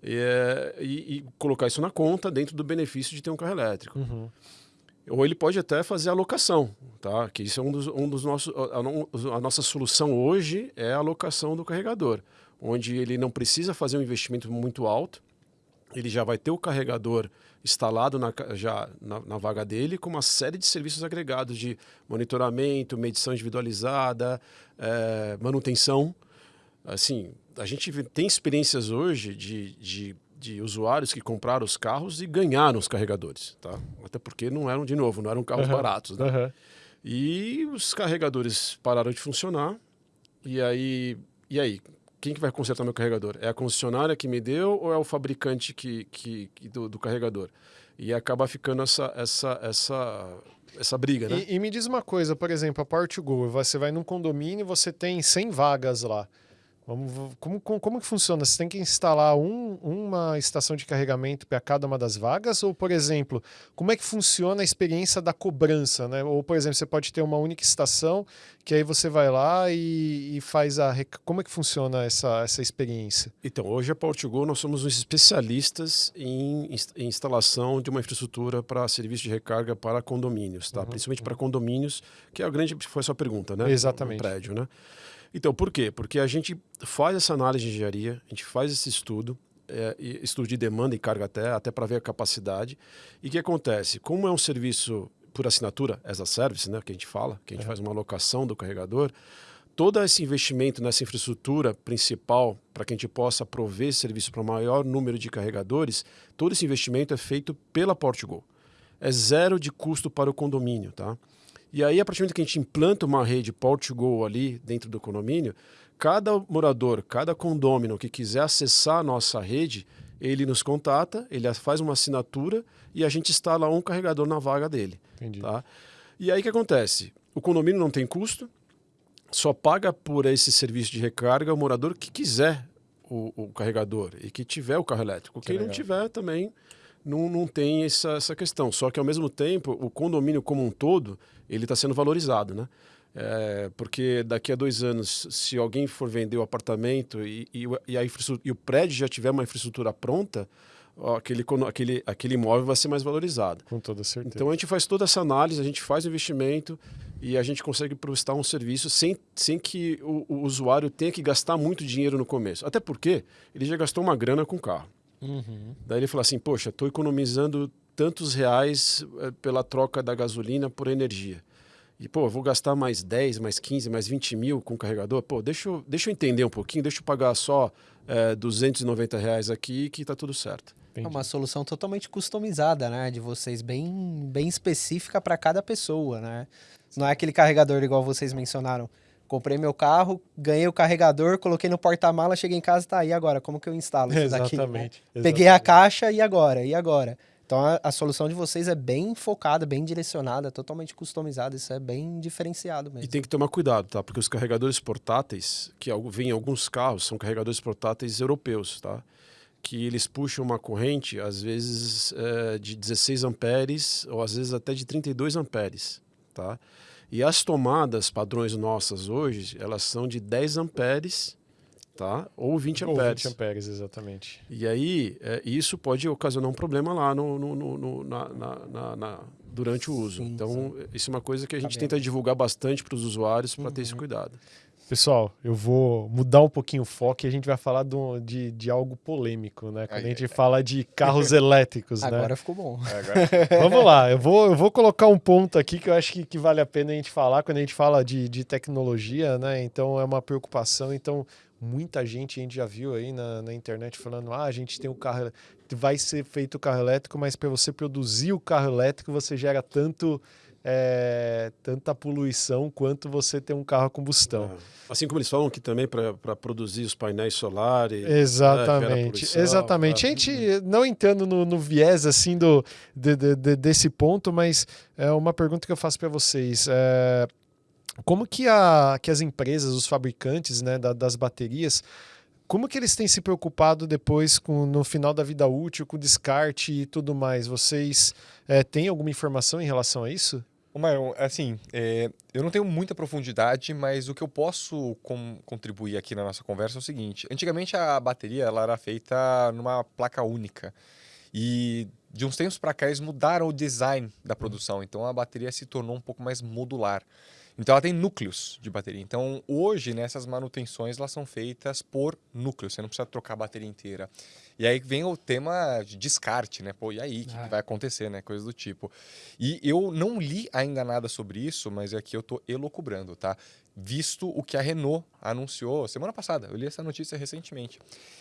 E, é, e- e colocar isso na conta dentro do benefício de ter um carro elétrico. Uhum. Ou ele pode até fazer alocação, tá? Que isso é um dos, um dos nossos. A, a- a nossa solução hoje é a alocação do carregador, onde ele não precisa fazer um investimento muito alto, ele já vai ter o carregador instalado na, já na, na vaga dele com uma série de serviços agregados de monitoramento, medição individualizada, eh, manutenção. Assim, a gente tem experiências hoje de, de, de usuários que compraram os carros e ganharam os carregadores, tá? Até porque não eram, de novo, não eram carros Aham. baratos, né? Aham. E os carregadores pararam de funcionar. E aí, e aí? Quem que vai consertar meu carregador? É a concessionária que me deu ou é o fabricante que, que, que- do, do carregador? E acaba ficando essa, essa, essa, essa briga, né? E, e me diz uma coisa, por exemplo, a to Go, você vai num condomínio e você tem 100 vagas lá. Vamos, como, como, como que funciona? Você tem que instalar um- uma estação de carregamento para cada uma das vagas? Ou, por exemplo, como é que funciona a experiência da cobrança? Né? Ou, por exemplo, você pode ter uma única estação que aí você vai lá e, e faz a... Como é que funciona essa, essa experiência? Então, hoje a Portugal nós somos os especialistas em, em instalação de uma infraestrutura para serviço de recarga para condomínios, tá? Principalmente para condomínios, que é a grande foi a sua pergunta, né? Exatamente. Um prédio, né? Então, por quê? Porque a gente faz essa análise de engenharia, a gente faz esse estudo, é, estudo de demanda e carga até, até para ver a capacidade. E o que acontece? Como é um serviço por assinatura, as a service, né, que a gente fala, que a gente faz uma alocação do carregador, todo esse investimento nessa infraestrutura principal para que a gente possa prover serviço para o maior número de carregadores, todo esse investimento é feito pela Portugal. É zero de custo para o condomínio, tá? E aí, a partir do momento que a gente implanta uma rede Portugal ali dentro do condomínio, cada morador, cada condômino que quiser acessar a nossa rede, ele nos contata, ele faz uma assinatura e a gente instala um carregador na vaga dele. Entendi. Tá? E aí o que acontece? O condomínio não tem custo, só paga por esse serviço de recarga o morador que quiser o, o carregador e que tiver o carro elétrico. Que Quem não tiver também não, não tem essa, essa questão. Só que ao mesmo tempo, o condomínio como um todo, ele está sendo valorizado, né? É, porque daqui a dois anos, se alguém for vender o apartamento e, e, o- e a e o prédio já tiver uma infraestrutura pronta, aquele, aquele, aquele imóvel vai ser mais valorizado. Com toda certeza. Então a gente faz toda essa análise, a gente faz o investimento e a gente consegue prestar um serviço sem, sem que o, o usuário tenha que gastar muito dinheiro no começo. Até porque ele já gastou uma grana com o carro. Uhum. Daí ele fala assim: Poxa, estou economizando tantos reais eh, pela troca da gasolina por energia. E, pô, eu vou gastar mais 10, mais 15, mais 20 mil com o carregador. Pô, deixa eu, deixa eu entender um pouquinho, deixa eu pagar só eh, 290 reais aqui que tá tudo certo. É Entendi. uma solução totalmente customizada, né? De vocês, bem, bem específica para cada pessoa, né? Não é aquele carregador igual vocês mencionaram. Comprei meu carro, ganhei o carregador, coloquei no porta-mala, cheguei em casa, tá aí agora, como que eu instalo isso daqui? né? Exatamente. Peguei a caixa e agora? E agora? Então a, a solução de vocês é bem focada, bem direcionada, totalmente customizada. Isso é bem diferenciado E mesmo. tem que tomar cuidado, tá? Porque os carregadores portáteis, que vêm em alguns carros, são carregadores portáteis europeus, tá? Que eles puxam uma corrente, às vezes, eh, de 16 amperes ou às vezes até de 32 amperes, tá? E as tomadas padrões nossas hoje, elas são de 10 amperes, tá? Ou 20 Ou amperes. 20 amperes, exatamente. E aí, é, isso pode ocasionar um problema lá no, no- no- no- na- na- na- na- durante o uso. Sim, então, isso é uma coisa que a gente Cabelo. tenta divulgar bastante para os usuários para ter esse cuidado. Pessoal, eu vou mudar um pouquinho o foco e a gente vai falar do, de, de algo polêmico, né? Quando Ai, a gente ai, fala de carros elétricos, né? Agora ficou bom. Agora, Vamos lá, eu vou, eu vou colocar um ponto aqui que eu acho que, que vale a pena a gente falar quando a gente fala de, de tecnologia, né? Então é uma preocupação. Então, muita gente a gente já viu aí na, na internet falando: ah, a gente tem um carro, vai ser feito o carro elétrico, mas para você produzir o carro elétrico, você gera tanto. é, tanta poluição quanto você ter um carro a combustão. É. Assim como eles falam que também para produzir os painéis solares. Exatamente, né, poluição, exatamente. tá? A gente não entrando no, no viés assim do, de- de- de- desse ponto, mas é uma pergunta que eu faço para vocês. É, como que, a, que as empresas, os fabricantes né, da- das baterias, como que eles têm se preocupado depois com no final da vida útil, com descarte e tudo mais? Vocês é, têm alguma informação em relação a isso? Ô, Myron, assim, é, eu não tenho muita profundidade, mas o que eu posso com- contribuir aqui na nossa conversa é o seguinte. Antigamente a bateria ela era feita numa placa única. E de uns tempos para cá eles mudaram o design da produção. Então a bateria se tornou um pouco mais modular. Então ela tem núcleos de bateria. Então hoje nessas manutenções elas são feitas por núcleos. Você não precisa trocar a bateria inteira. E aí vem o tema de descarte, né? Pô, e aí, o que, que Ah. vai acontecer, né? Coisa do tipo. E eu não li ainda nada sobre isso, mas aqui eu tô elocubrando, tá? Visto o que a Renault anunciou semana passada, eu li essa notícia recentemente.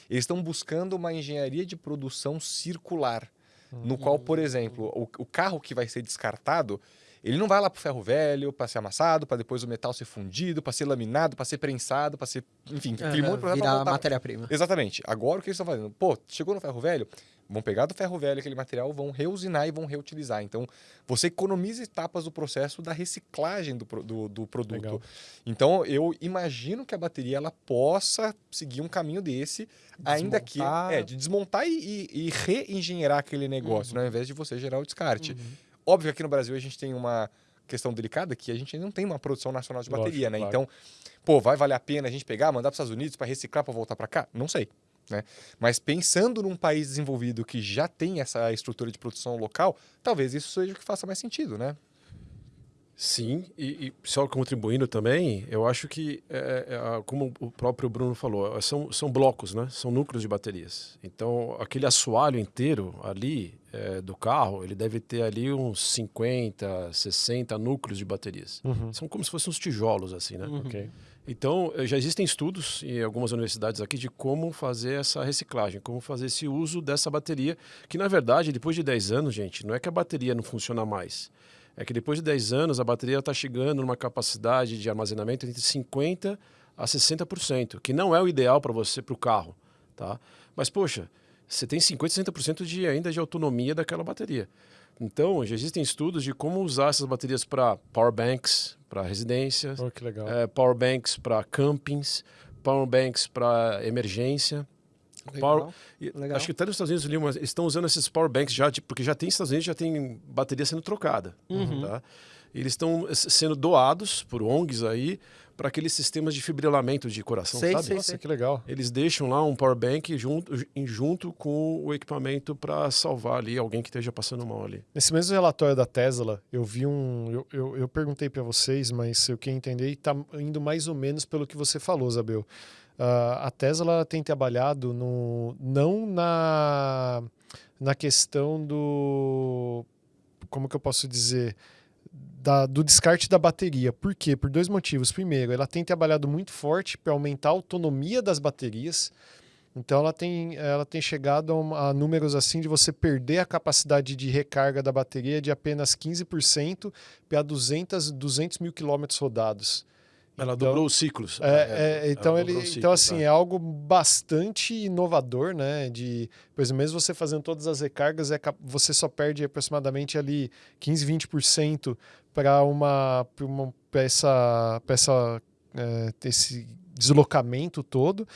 Eles estão buscando uma engenharia de produção circular, no qual, por exemplo, o, o carro que vai ser descartado, ele não vai lá pro ferro velho para ser amassado, para depois o metal ser fundido, para ser laminado, para ser prensado, para ser, enfim, aquele monte de Virar matéria-prima. Exatamente. Agora o que eles estão fazendo? Pô, chegou no ferro velho, vão pegar do ferro velho aquele material, vão reusinar e vão reutilizar. Então, você economiza etapas do processo da reciclagem do, do, do produto. Legal. Então, eu imagino que a bateria ela possa seguir um caminho desse, ainda que Desmontar. é de desmontar e, e, e reengenheirar aquele negócio, Uhum. né, ao invés de você gerar o descarte. Uhum. Óbvio que aqui no Brasil a gente tem uma questão delicada que a gente não tem uma produção nacional de Lógico, bateria, né? claro. Então, pô, vai valer a pena a gente pegar, mandar para os Estados Unidos para reciclar para voltar para cá? Não sei, né? Mas pensando num país desenvolvido que já tem essa estrutura de produção local, talvez isso seja o que faça mais sentido, né? Sim, e, e só contribuindo também, eu acho que, é, é, como o próprio Bruno falou, são, são blocos, né? São núcleos de baterias. Então, aquele assoalho inteiro ali é, do carro, ele deve ter ali uns 50, 60 núcleos de baterias. Uhum. São como se fossem uns tijolos, assim, né? Uhum. Ok. Então, eh, já existem estudos em algumas universidades aqui de como fazer essa reciclagem, como fazer esse uso dessa bateria, que na verdade, depois de 10 anos, gente, não é que a bateria não funciona mais. É que depois de 10 anos, a bateria está chegando numa capacidade de armazenamento entre 50% a 60%, que não é o ideal para você, para o carro. Tá? Mas, poxa, você tem 50%, 60% de, ainda de autonomia daquela bateria. Então, já existem estudos de como usar essas baterias para power banks, para residências, Oh, é, power banks para campings, power banks para emergência. Power- e Legal. Acho que até nos Estados Unidos eles estão usando esses power banks já, porque já tem Estados Unidos já tem bateria sendo trocada, Uhum. tá? E Eles estão sendo doados por ONGs aí para aqueles sistemas de fibrilamento de coração, Sei, sabe? sei, Nossa, que legal. Eles deixam lá um power bank junto, em- junto com o equipamento para salvar ali alguém que esteja passando mal ali. Nesse mesmo relatório da Tesla, eu vi um. Eu, eu, eu perguntei para vocês, mas eu queria entender e tá indo mais ou menos pelo que você falou, Zabel. Ah, a Tesla tem trabalhado no, não na, na questão do. Como que eu posso dizer? Da- do descarte da bateria. Por quê? Por dois motivos. Primeiro, ela tem trabalhado muito forte para aumentar a autonomia das baterias. Então ela tem, ela tem chegado a, a números assim de você perder a capacidade de recarga da bateria de apenas 15% para 200, 200 mil quilômetros rodados. Ela Então- dobrou os ciclos. É, é, ela então, ele, então assim, tá? é algo bastante inovador, né? De, exemplo, mesmo você fazendo todas as recargas, é, você só perde aproximadamente ali 15, 20% para uma, pra uma pra essa, pra essa é, esse deslocamento todo.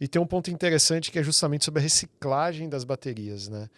E tem um ponto interessante que é justamente sobre a reciclagem das baterias, né?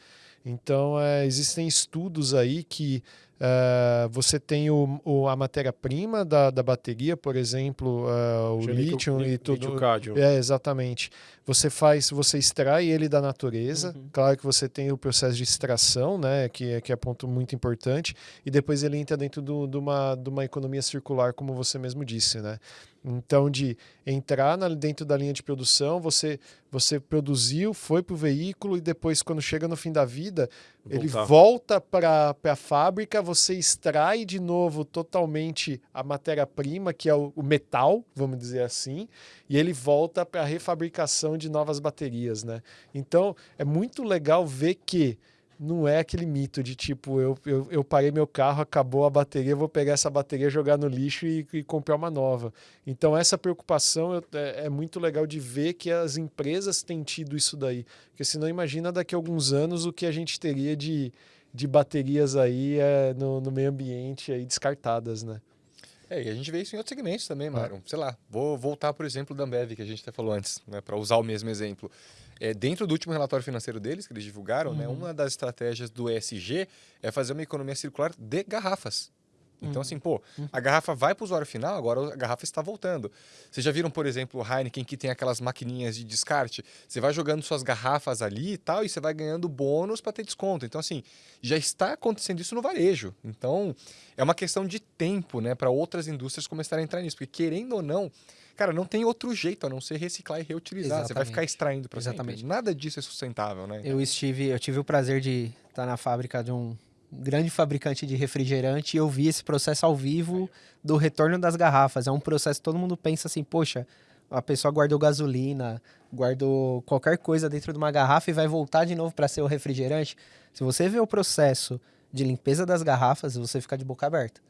Então, é, existem estudos aí que Uh, você tem o, o a matéria-prima da, da bateria, por exemplo, uh, o lítio e tudo. Lítio é, exatamente. Você faz, você extrai ele da natureza. Uhum. Claro que você tem o processo de extração, né, que, é, que é ponto muito importante, e depois ele entra dentro de do, uma, de uma economia circular, como você mesmo disse, né? Então, de entrar na, dentro da linha de produção, você, você produziu, foi para o veículo e depois, quando chega no fim da vida, Voltar. ele volta para a fábrica, você extrai de novo totalmente a matéria-prima, que é o, o, metal, vamos dizer assim, e ele volta para a refabricação de novas baterias. Né? Então, é muito legal ver que não é aquele mito de tipo, eu, eu, eu, parei meu carro, acabou a bateria, vou pegar essa bateria, jogar no lixo e, e comprar uma nova. Então, essa preocupação é, é, muito legal de ver que as empresas têm tido isso daí. Porque senão, imagina daqui a alguns anos o que a gente teria de, de baterias aí é, no, no meio ambiente aí descartadas, né? É, e a gente vê isso em outros segmentos também, Mário. Sei lá, vou voltar, por exemplo, da Ambev, que a gente até falou antes, né, para usar o mesmo exemplo. É, dentro do último relatório financeiro deles, que eles divulgaram, né, uhum. né, uma das estratégias do ESG é fazer uma economia circular de garrafas. Então, assim, pô, uhum. a garrafa vai para o usuário final, agora a garrafa está voltando. Vocês já viram, por exemplo, o Heineken que tem aquelas maquininhas de descarte? Você vai jogando suas garrafas ali e tal, e você vai ganhando bônus para ter desconto. Então, assim, já está acontecendo isso no varejo. Então, é uma questão de tempo, né, para outras indústrias começarem a entrar nisso. Porque, querendo ou não, Cara, não tem outro jeito a não ser reciclar e reutilizar. Exatamente. Você vai ficar extraindo para Exatamente. Sempre. Nada disso é sustentável, né? Eu estive, eu tive o prazer de estar na fábrica de um grande fabricante de refrigerante e eu vi esse processo ao vivo do retorno das garrafas. É um processo que todo mundo pensa assim, poxa, a pessoa guardou gasolina, guardou qualquer coisa dentro de uma garrafa e vai voltar de novo para ser o refrigerante. Se você vê o processo de limpeza das garrafas, você fica de boca aberta.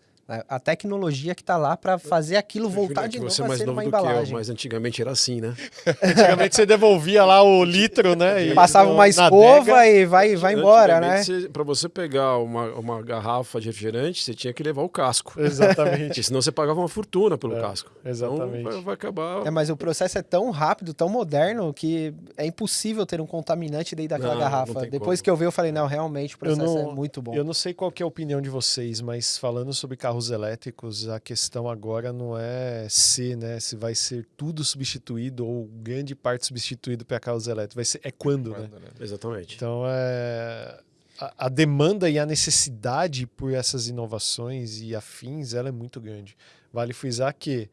A tecnologia que está lá para fazer aquilo voltar de novo você é mais novo uma do embalagem. Que eu, mas antigamente era assim, né? antigamente você devolvia lá o litro, né? E Passava uma escova e vai, vai embora, né? Para você pegar uma, uma garrafa de refrigerante, você tinha que levar o casco. Exatamente. senão você pagava uma fortuna pelo é, casco. Exatamente. Então vai, vai acabar. É, mas o processo é tão rápido, tão moderno, que é impossível ter um contaminante dentro daquela não, garrafa. Não Depois como. que eu vi, eu falei, não, realmente o processo não, é muito bom. Eu não sei qual é a opinião de vocês, mas falando sobre carros carros elétricos, a questão agora não é se, né? Se vai ser tudo substituído ou grande parte substituído para carros elétricos. Vai ser, é quando, né? quando né? né? Exatamente. Então, é, a, a, demanda e a necessidade por essas inovações e afins, ela é muito grande. Vale frisar que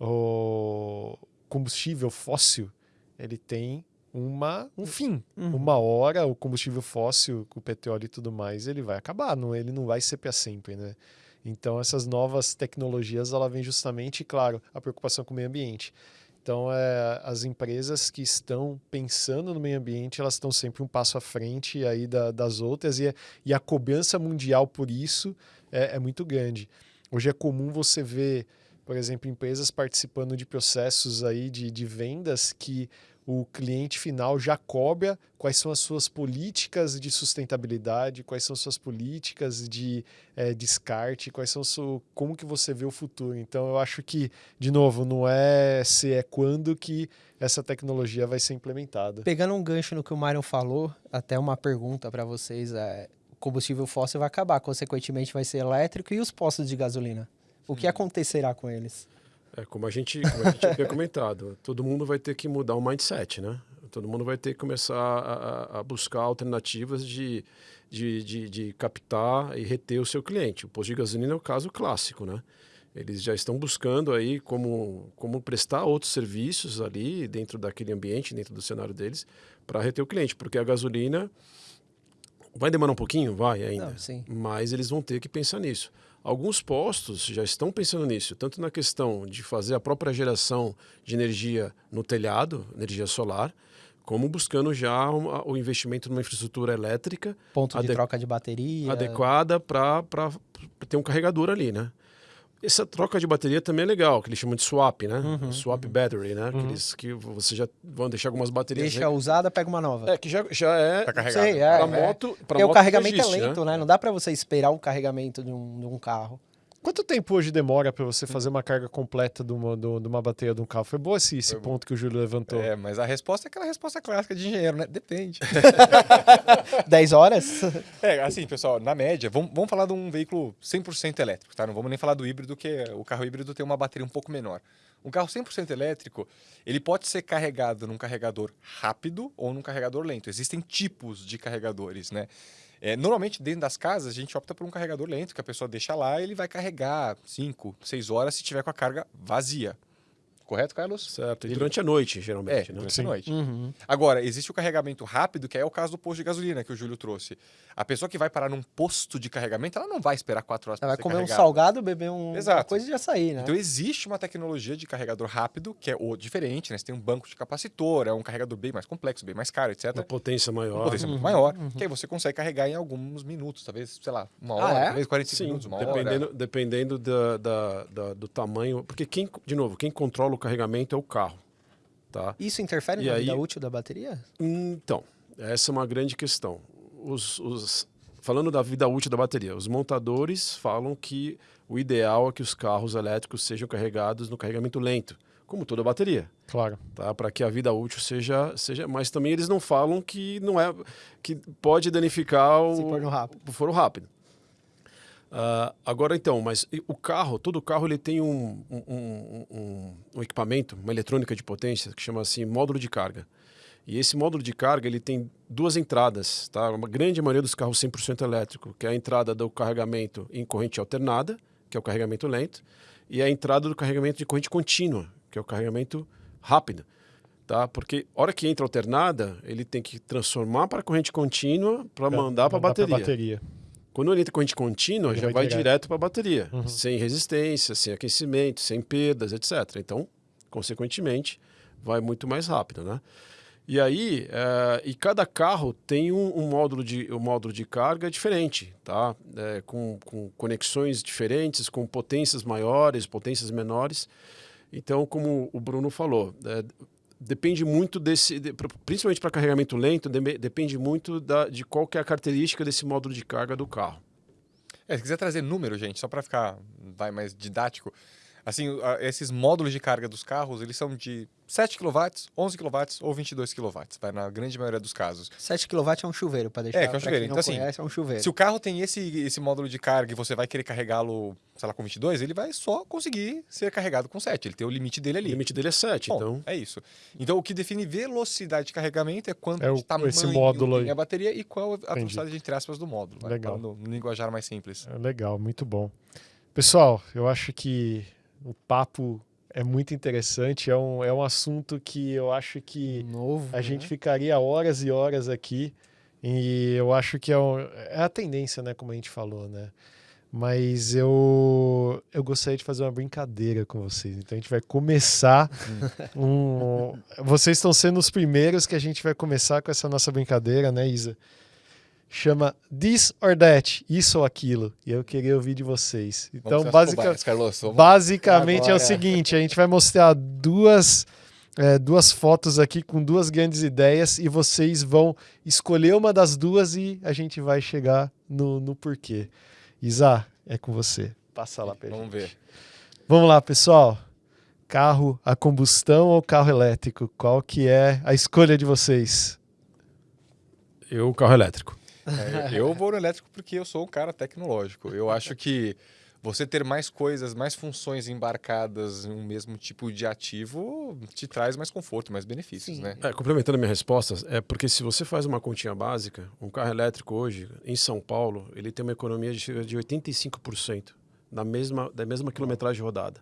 o combustível fóssil, ele tem uma, um fim. Uhum. Uma hora o combustível fóssil, o petróleo e tudo mais, ele vai acabar, não, ele não vai ser para sempre, né? Então, essas novas tecnologias, ela vem justamente, claro, a preocupação com o meio ambiente. Então, é, as empresas que estão pensando no meio ambiente, elas estão sempre um passo à frente aí da, das outras e, e a cobrança mundial por isso é, é muito grande. Hoje é comum você ver, por exemplo, empresas participando de processos aí de, de vendas que o cliente final já cobra quais são as suas políticas de sustentabilidade, quais são suas políticas de é, descarte, quais são su... como que você vê o futuro. Então eu acho que, de novo, não é se é quando que essa tecnologia vai ser implementada. Pegando um gancho no que o Mário falou, até uma pergunta para vocês, é, o combustível fóssil vai acabar, consequentemente vai ser elétrico e os postos de gasolina? O que acontecerá com eles? É, como a gente, como a gente havia comentado, todo mundo vai ter que mudar o mindset, né? Todo mundo vai ter que começar a, a buscar alternativas de, de, de, de, captar e reter o seu cliente. O posto de gasolina é o caso clássico, né? Eles já estão buscando aí como, como prestar outros serviços ali dentro daquele ambiente, dentro do cenário deles, para reter o cliente, porque a gasolina vai demorar um pouquinho, vai ainda, Não, mas eles vão ter que pensar nisso. Alguns postos já estão pensando nisso, tanto na questão de fazer a própria geração de energia no telhado, energia solar, como buscando já o investimento numa infraestrutura elétrica. Ponto de troca de bateria. Adequada para ter um carregador ali, né? Essa troca de bateria também é legal, que eles chamam de swap, né? Uhum, swap uhum. battery, né? Uhum. Aqueles que você já vão deixar algumas baterias. Deixa usada, pega uma nova. É, que já, já é. Pra carregar. Sei, é, pra é. moto. Pra Porque moto o carregamento existe, é lento, né? né? Não dá para você esperar o carregamento de um, de um carro. Quanto tempo hoje demora para você fazer uma carga completa de uma, de uma bateria de um carro? Foi bom esse, esse Foi bom. ponto que o Júlio levantou. É, mas a resposta é aquela resposta clássica de engenheiro, né? Depende. 10 horas? é, assim, pessoal, na média, vamos, vamos falar de um veículo 100% elétrico, tá? Não vamos nem falar do híbrido, que o carro híbrido tem uma bateria um pouco menor. Um carro 100% elétrico, ele pode ser carregado num carregador rápido ou num carregador lento. Existem tipos de carregadores, né? É, normalmente, dentro das casas, a gente opta por um carregador lento, que a pessoa deixa lá e ele vai carregar 5, 6 horas se tiver com a carga vazia. Correto, Carlos? Certo. E durante a noite, geralmente, É, né? durante a noite. Uhum. Agora, existe o carregamento rápido, que é o caso do posto de gasolina que o Júlio trouxe. A pessoa que vai parar num posto de carregamento, ela não vai esperar quatro horas Ela para vai comer um carregada. salgado, beber um, uma Exato. coisa e já sair, né? Então existe uma tecnologia de carregador rápido, que é o diferente, né? Você tem um banco de capacitor, é um carregador bem mais complexo, bem mais caro, etc. Uma potência Uma maior. potência muito Uhum, maior, uhum. que aí você consegue carregar em alguns minutos, talvez, sei lá, uma Ah, hora, é? talvez 45 Sim, minutos, uma dependendo, hora. dependendo da, da- da- do tamanho. Porque, quem, de novo, quem controla o carregamento é o carro. Tá? Isso interfere E na aí- vida útil da bateria? Então, essa é uma grande questão. Os, os- falando da vida útil da bateria, os montadores falam que o ideal é que os carros elétricos sejam carregados no carregamento lento, como toda bateria, Claro. tá? Para que a vida útil seja, seja. Mas também eles não falam que não é que pode danificar o, Se for no rápido. o foro rápido. Ah, agora então, mas o carro, todo carro ele tem um, um, um- um- equipamento, uma eletrônica de potência que chama assim módulo de carga. E esse módulo de carga ele tem duas entradas, tá? Uma grande maioria dos carros 100% elétrico, que é a entrada do carregamento em corrente alternada, que é o carregamento lento, e a entrada do carregamento de corrente contínua, que é o carregamento rápido, tá? Porque a hora que entra alternada, ele tem que transformar para corrente contínua para mandar para a bateria. bateria. Quando ele entra corrente contínua, Ele já vai vai, direto. para a bateria, Uhum. sem resistência, sem aquecimento, sem perdas, etc. Então, consequentemente, vai muito mais rápido, né? E aí, eh, e cada carro tem um, um módulo de um módulo de carga diferente, tá? Eh, com, com conexões diferentes, com potências maiores, potências menores. Então, como o Bruno falou, eh, depende muito desse, de- principalmente para carregamento lento, deme- depende muito da, de qual que é a característica desse módulo de carga do carro. É, se quiser trazer número, gente, só para ficar vai mais didático, assim, esses módulos de carga dos carros, eles são de 7 kW, 11 kW ou 22 kW, vai na grande maioria dos casos. 7 kW é um chuveiro, para deixar É, que é um chuveiro. Então, assim, conhece, é um chuveiro. Se o carro tem esse, esse módulo de carga e você vai querer carregá-lo, sei lá, com 22, ele vai só conseguir ser carregado com 7. Ele tem o limite dele O ali. limite dele é 7, Bom, então... é isso. Então, o que define velocidade de carregamento é quanto É o- de tamanho esse módulo tem aí. a bateria e qual a Entendi. velocidade, entre aspas, do módulo. vai, Legal. falando No linguajar mais simples. É legal, muito bom. Pessoal, eu acho que o papo é muito interessante. É um, é um assunto que eu acho que Novo. a né? gente ficaria horas e horas aqui. E eu acho que é, um- é a tendência, né? Como a gente falou, né? Mas eu, eu gostaria de fazer uma brincadeira com vocês. Então a gente vai começar um. Vocês estão sendo os primeiros que a gente vai começar com essa nossa brincadeira, né, Isa? Chama This or That, isso ou aquilo. E eu queria ouvir de vocês. Então, cobaias, Carlos. Vamos- basicamente é Agora. o seguinte: a gente vai mostrar duas, é, duas fotos aqui com duas grandes ideias e vocês vão escolher uma das duas e a gente vai chegar no, no porquê. Isa, é com você. Passa lá pra Vamos gente. ver. Vamos lá, pessoal. Carro a combustão ou carro elétrico? Qual que é a escolha de vocês? Eu, carro elétrico. É, eu vou no elétrico porque eu sou um cara tecnológico. Eu acho que você ter mais coisas, mais funções embarcadas em um mesmo tipo de ativo te traz mais conforto, mais benefícios, Sim. né? É, complementando a minha resposta, é porque se você faz uma continha básica, um carro elétrico hoje, em São Paulo, ele tem uma economia de, de 85% da mesma, da mesma quilometragem rodada.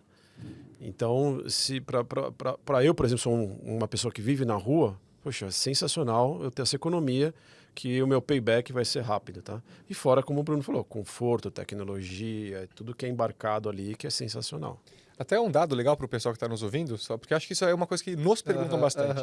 Então, se para eu, por exemplo, sou um- uma pessoa que vive na rua, poxa, é sensacional eu ter essa economia que o meu payback vai ser rápido, tá? E fora, como o Bruno falou, conforto, tecnologia, tudo que é embarcado ali que é sensacional. Até um dado legal para o pessoal que está nos ouvindo, só porque acho que isso é uma coisa que nos perguntam bastante.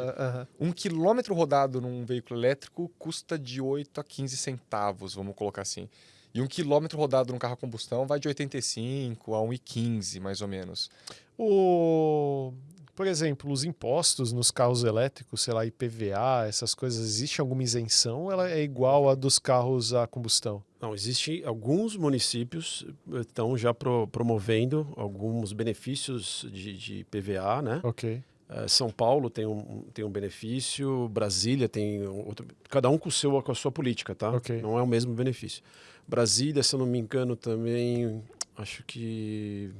Um quilômetro rodado num veículo elétrico custa de 8 a 15 centavos, vamos colocar assim. E um quilômetro rodado num carro a combustão vai de 85 a 1,15, mais ou menos. O, por exemplo, os impostos nos carros elétricos, sei lá, IPVA, essas coisas, existe alguma isenção ou ela é igual a dos carros a combustão? Não, existem alguns municípios eh, estão já pro, promovendo alguns benefícios de, de PVA, né? Ok. Uh, São Paulo tem um, tem um benefício, Brasília tem outro, cada um com, seu, com a sua política, tá? Ok. Não é o mesmo benefício. Brasília, se eu não me engano, também acho que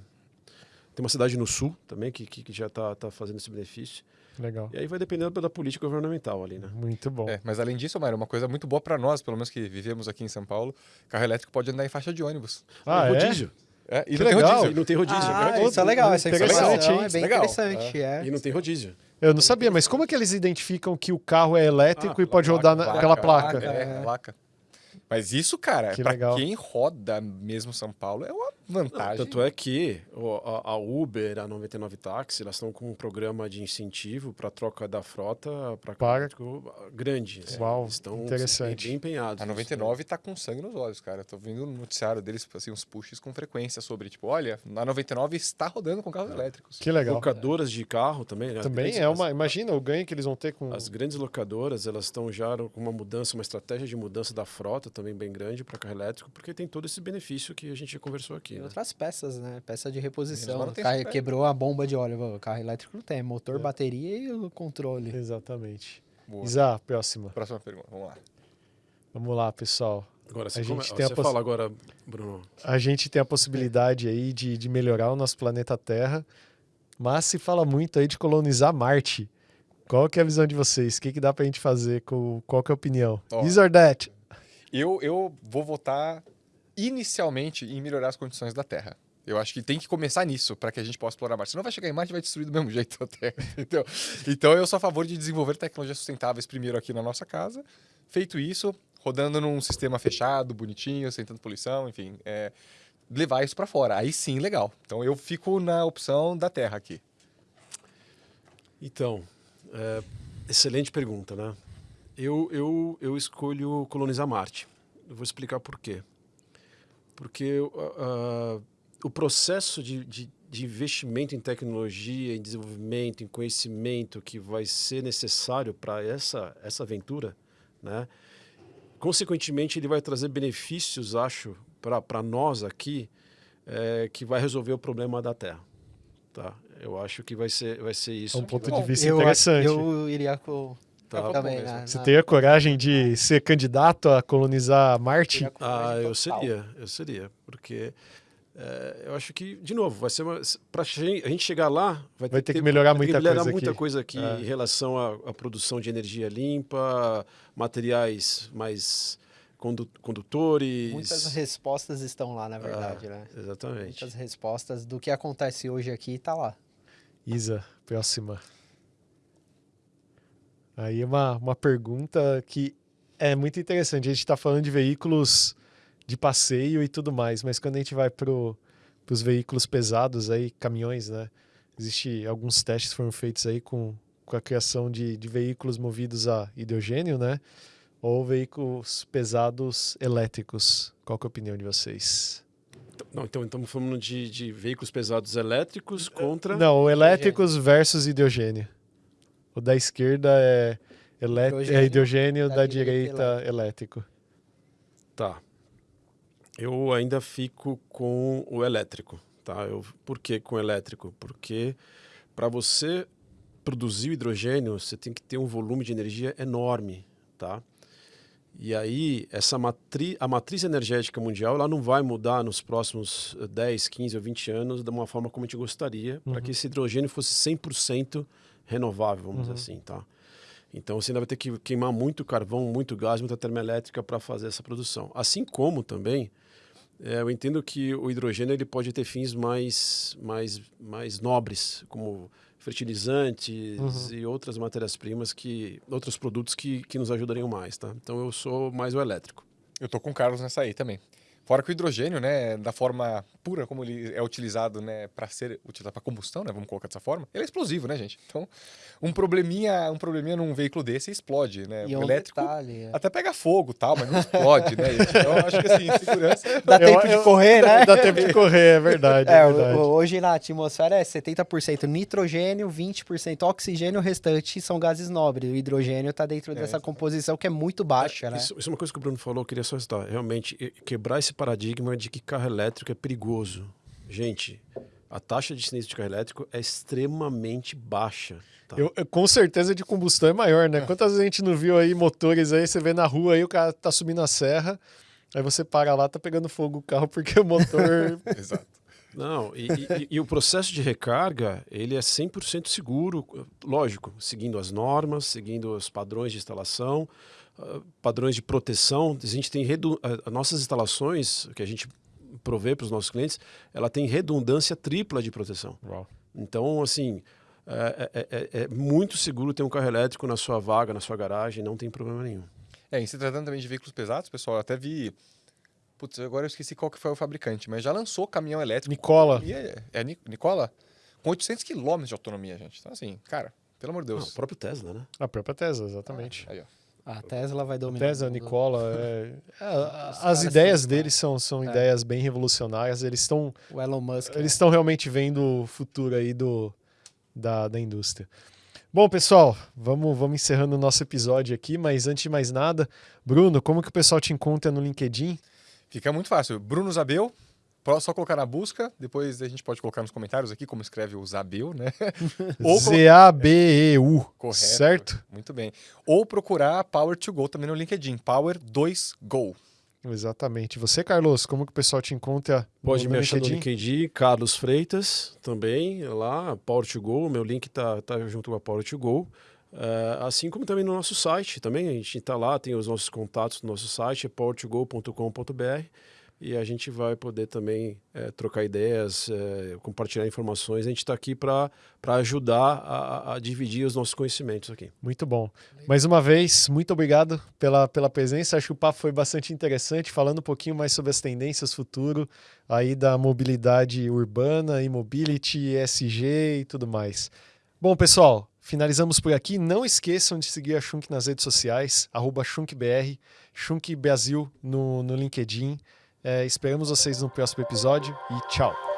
tem uma cidade no sul também que, que, que já está tá fazendo esse benefício. Legal. E aí vai dependendo da política governamental ali, né? Muito bom. É, mas além disso, Mário, uma coisa muito boa para nós, pelo menos que vivemos aqui em São Paulo, carro elétrico pode andar em faixa de ônibus. Ah, é? rodízio. É, e não tem legal. rodízio. E não tem rodízio. Ah, né? isso é legal, essa Interessante, informação hein? é bem Legal. interessante. É. E não tem rodízio. Eu não sabia, mas como é que eles identificam que o carro é elétrico Ah, e pode pela rodar placa, na- pela placa? É, a placa. Mas isso, cara, Que para legal. quem roda mesmo São Paulo, é uma vantagem. Tanto é que a, a Uber, a 99 Táxi, elas estão com um programa de incentivo para troca da frota para Para- grande. assim. Uau, Eles estão interessante. bem empenhados. A 99 tá com sangue nos olhos, cara. Eu tô vendo no noticiário deles, assim, uns pushes com frequência sobre, tipo, olha, a 99 está rodando com carros elétricos. Que legal. Locadoras de carro também. né? As Também grandes- é uma. Imagina o ganho que eles vão ter com. As grandes locadoras, elas estão já com uma mudança, uma estratégia de mudança da frota também bem grande para carro elétrico, porque tem todo esse benefício que a gente conversou aqui. Né? outras peças, né? Peça de reposição. Carro quebrou a bomba de óleo. O carro elétrico não tem. é Motor, É. bateria e o controle. Exatamente. Boa. Isa, próxima. Próxima pergunta, vamos lá. Vamos lá, pessoal. Agora, A gente come- tem a você poss- fala agora, Bruno. A gente tem a possibilidade aí de, de melhorar o nosso planeta Terra, mas se fala muito aí de colonizar Marte. Qual que é a visão de vocês? O que, que dá pra gente fazer? Com, qual que é a opinião? Ó. This or that? Eu, eu vou votar inicialmente em melhorar as condições da Terra. Eu acho que tem que começar nisso para que a gente possa explorar Marte. Senão vai chegar em Marte e vai destruir do mesmo jeito a Terra. Entendeu? Então eu sou a favor de desenvolver tecnologias sustentáveis primeiro aqui na nossa casa. Feito isso, rodando num sistema fechado, bonitinho, sem tanta poluição, enfim. é, levar isso para fora. Aí sim, legal. Então eu fico na opção da Terra aqui. Então, é, excelente pergunta, né? Eu, eu, eu escolho colonizar Marte. Eu vou explicar por quê. Porque ah, ah, o processo de, de, de investimento em tecnologia, em desenvolvimento, em conhecimento que vai ser necessário para essa, essa aventura, né? consequentemente, ele vai trazer benefícios, acho, para nós aqui, é, que vai resolver o problema da Terra. Tá? Eu acho que vai ser, vai ser isso. É um ponto vai- de vista eu, acho- interessante. eu iria com. Tá. também, mesmo. na- Você teria coragem de ser candidato a colonizar Marte? com Ah, eu seria, eu seria, porque é, eu acho que, de novo, vai ser. Para a gente chegar lá, vai, Vai ter que melhorar ter muita melhorar coisa muita aqui. coisa aqui É. em relação à, à produção de energia limpa, materiais mais condu condutores. Muitas respostas estão lá, na verdade, né? Exatamente. Muitas respostas do que acontece hoje aqui tá lá. Isa, próxima. Aí uma, uma pergunta que é muito interessante. A gente está falando de veículos de passeio e tudo mais, mas quando a gente vai para os veículos pesados, aí, caminhões, né? Existe alguns testes foram feitos aí com, com a criação de, de veículos movidos a hidrogênio, né? Ou veículos pesados elétricos. Qual que é a opinião de vocês? Não, então estamos falando de, de veículos pesados elétricos contra. Não, elétricos versus hidrogênio. O da esquerda é, Hidrogênio, é hidrogênio, da da, direita, direita, elétrico. Tá. Eu ainda fico com o elétrico, tá? Eu, por que com o elétrico? Porque para você produzir o hidrogênio, você tem que ter um volume de energia enorme, tá? E aí, essa matri a matriz energética mundial, ela não vai mudar nos próximos eh, 10, 15 ou 20 anos de uma forma como a gente gostaria, para que esse hidrogênio fosse 100% renovável, vamos dizer assim, tá? Então você ainda vai ter que queimar muito carvão, muito gás, muita termoelétrica para fazer essa produção. Assim como também, eh, eu entendo que o hidrogênio ele pode ter fins mais, mais, mais nobres, como fertilizantes e outras matérias-primas que outros produtos que, que nos ajudariam mais, tá? Então eu sou mais o elétrico. Eu tô com o Carlos nessa aí também. Fora que o hidrogênio, né, da forma pura como ele é utilizado, né, para ser utilizado para combustão, né, vamos colocar dessa forma, ele é explosivo, né, gente? Então, um probleminha, um probleminha num veículo desse explode, né? E o um elétrico detalhe, é. até pega fogo, tal, mas não explode, né? gente? Então, eu acho que assim, segurança Dá Eu- tempo de eu- correr, né? Dá tempo de correr, é verdade. É, É, verdade. hoje na atmosfera é 70% nitrogênio, 20% oxigênio, o restante são gases nobres. O hidrogênio está dentro dessa composição que é muito baixa, né? Isso, isso é uma coisa que o Bruno falou, eu queria só citar. Realmente, quebrar esse paradigma de que carro elétrico é perigoso. Gente, a taxa de sinistro de carro elétrico é extremamente baixa. tá? Eu- eu- com certeza de combustão é maior, né? Quantas vezes a gente não viu aí motores aí, você vê na rua aí, o cara tá subindo a serra, aí você para lá, tá pegando fogo o carro porque o motor. Exato. Não, e, e- e o processo de recarga, ele é 100% seguro, lógico, seguindo as normas, seguindo os padrões de instalação, padrões de proteção. A gente tem redu- ah, as nossas instalações, que a gente provê para os nossos clientes, ela tem redundância tripla de proteção. Uau. Então, assim, é, é- é- é muito seguro ter um carro elétrico na sua vaga, na sua garagem, não tem problema nenhum. É, em se tratando também de veículos pesados, pessoal, eu até vi. Putz, agora eu esqueci qual que foi o fabricante, mas já lançou caminhão elétrico. Nicola. E é, é Ni- Nicola? Com 800 km de autonomia, gente. Então, assim, cara, pelo amor de Ah, Deus. o próprio Tesla, né? A própria Tesla, exatamente. Aí, ó. A Tesla vai dominar. Tesla. Nicola, é- é, as caras ideias são- deles são, são É. ideias bem revolucionárias. Eles estão O Elon Musk. eles estão realmente vendo o futuro aí do, da, da indústria. Bom, pessoal, vamos, vamos encerrando o nosso episódio aqui, mas antes de mais nada, Bruno, como que o pessoal te encontra no LinkedIn? Fica muito fácil. Bruno Zabel, só colocar na busca, depois a gente pode colocar nos comentários aqui como escreve o Zabel, né? Z-A-B-E-U, Correto. certo? Muito bem. Ou procurar Power to Go também no LinkedIn. Power 2 Go. Exatamente. Você, Carlos, como que o pessoal te encontra Pode me achar no LinkedIn, Carlos Freitas também, lá, Power to Go, meu link tá, tá junto com a Power to Go. Eh, assim como também no nosso site, também a gente está lá, tem os nossos contatos no nosso site, é powertogo.com.br e a gente vai poder também eh, trocar ideias, eh, compartilhar informações. A gente está aqui para ajudar a, a dividir os nossos conhecimentos aqui. Muito bom. Mais uma vez, muito obrigado pela, pela presença. Acho que o papo foi bastante interessante, falando um pouquinho mais sobre as tendências futuro aí da mobilidade urbana, e-mobility, ESG e tudo mais. Bom, pessoal, finalizamos por aqui. Não esqueçam de seguir a Shunk nas redes sociais, arroba ShunkBR, Shunk Brasil no, no LinkedIn. É, esperamos vocês no próximo episódio e tchau!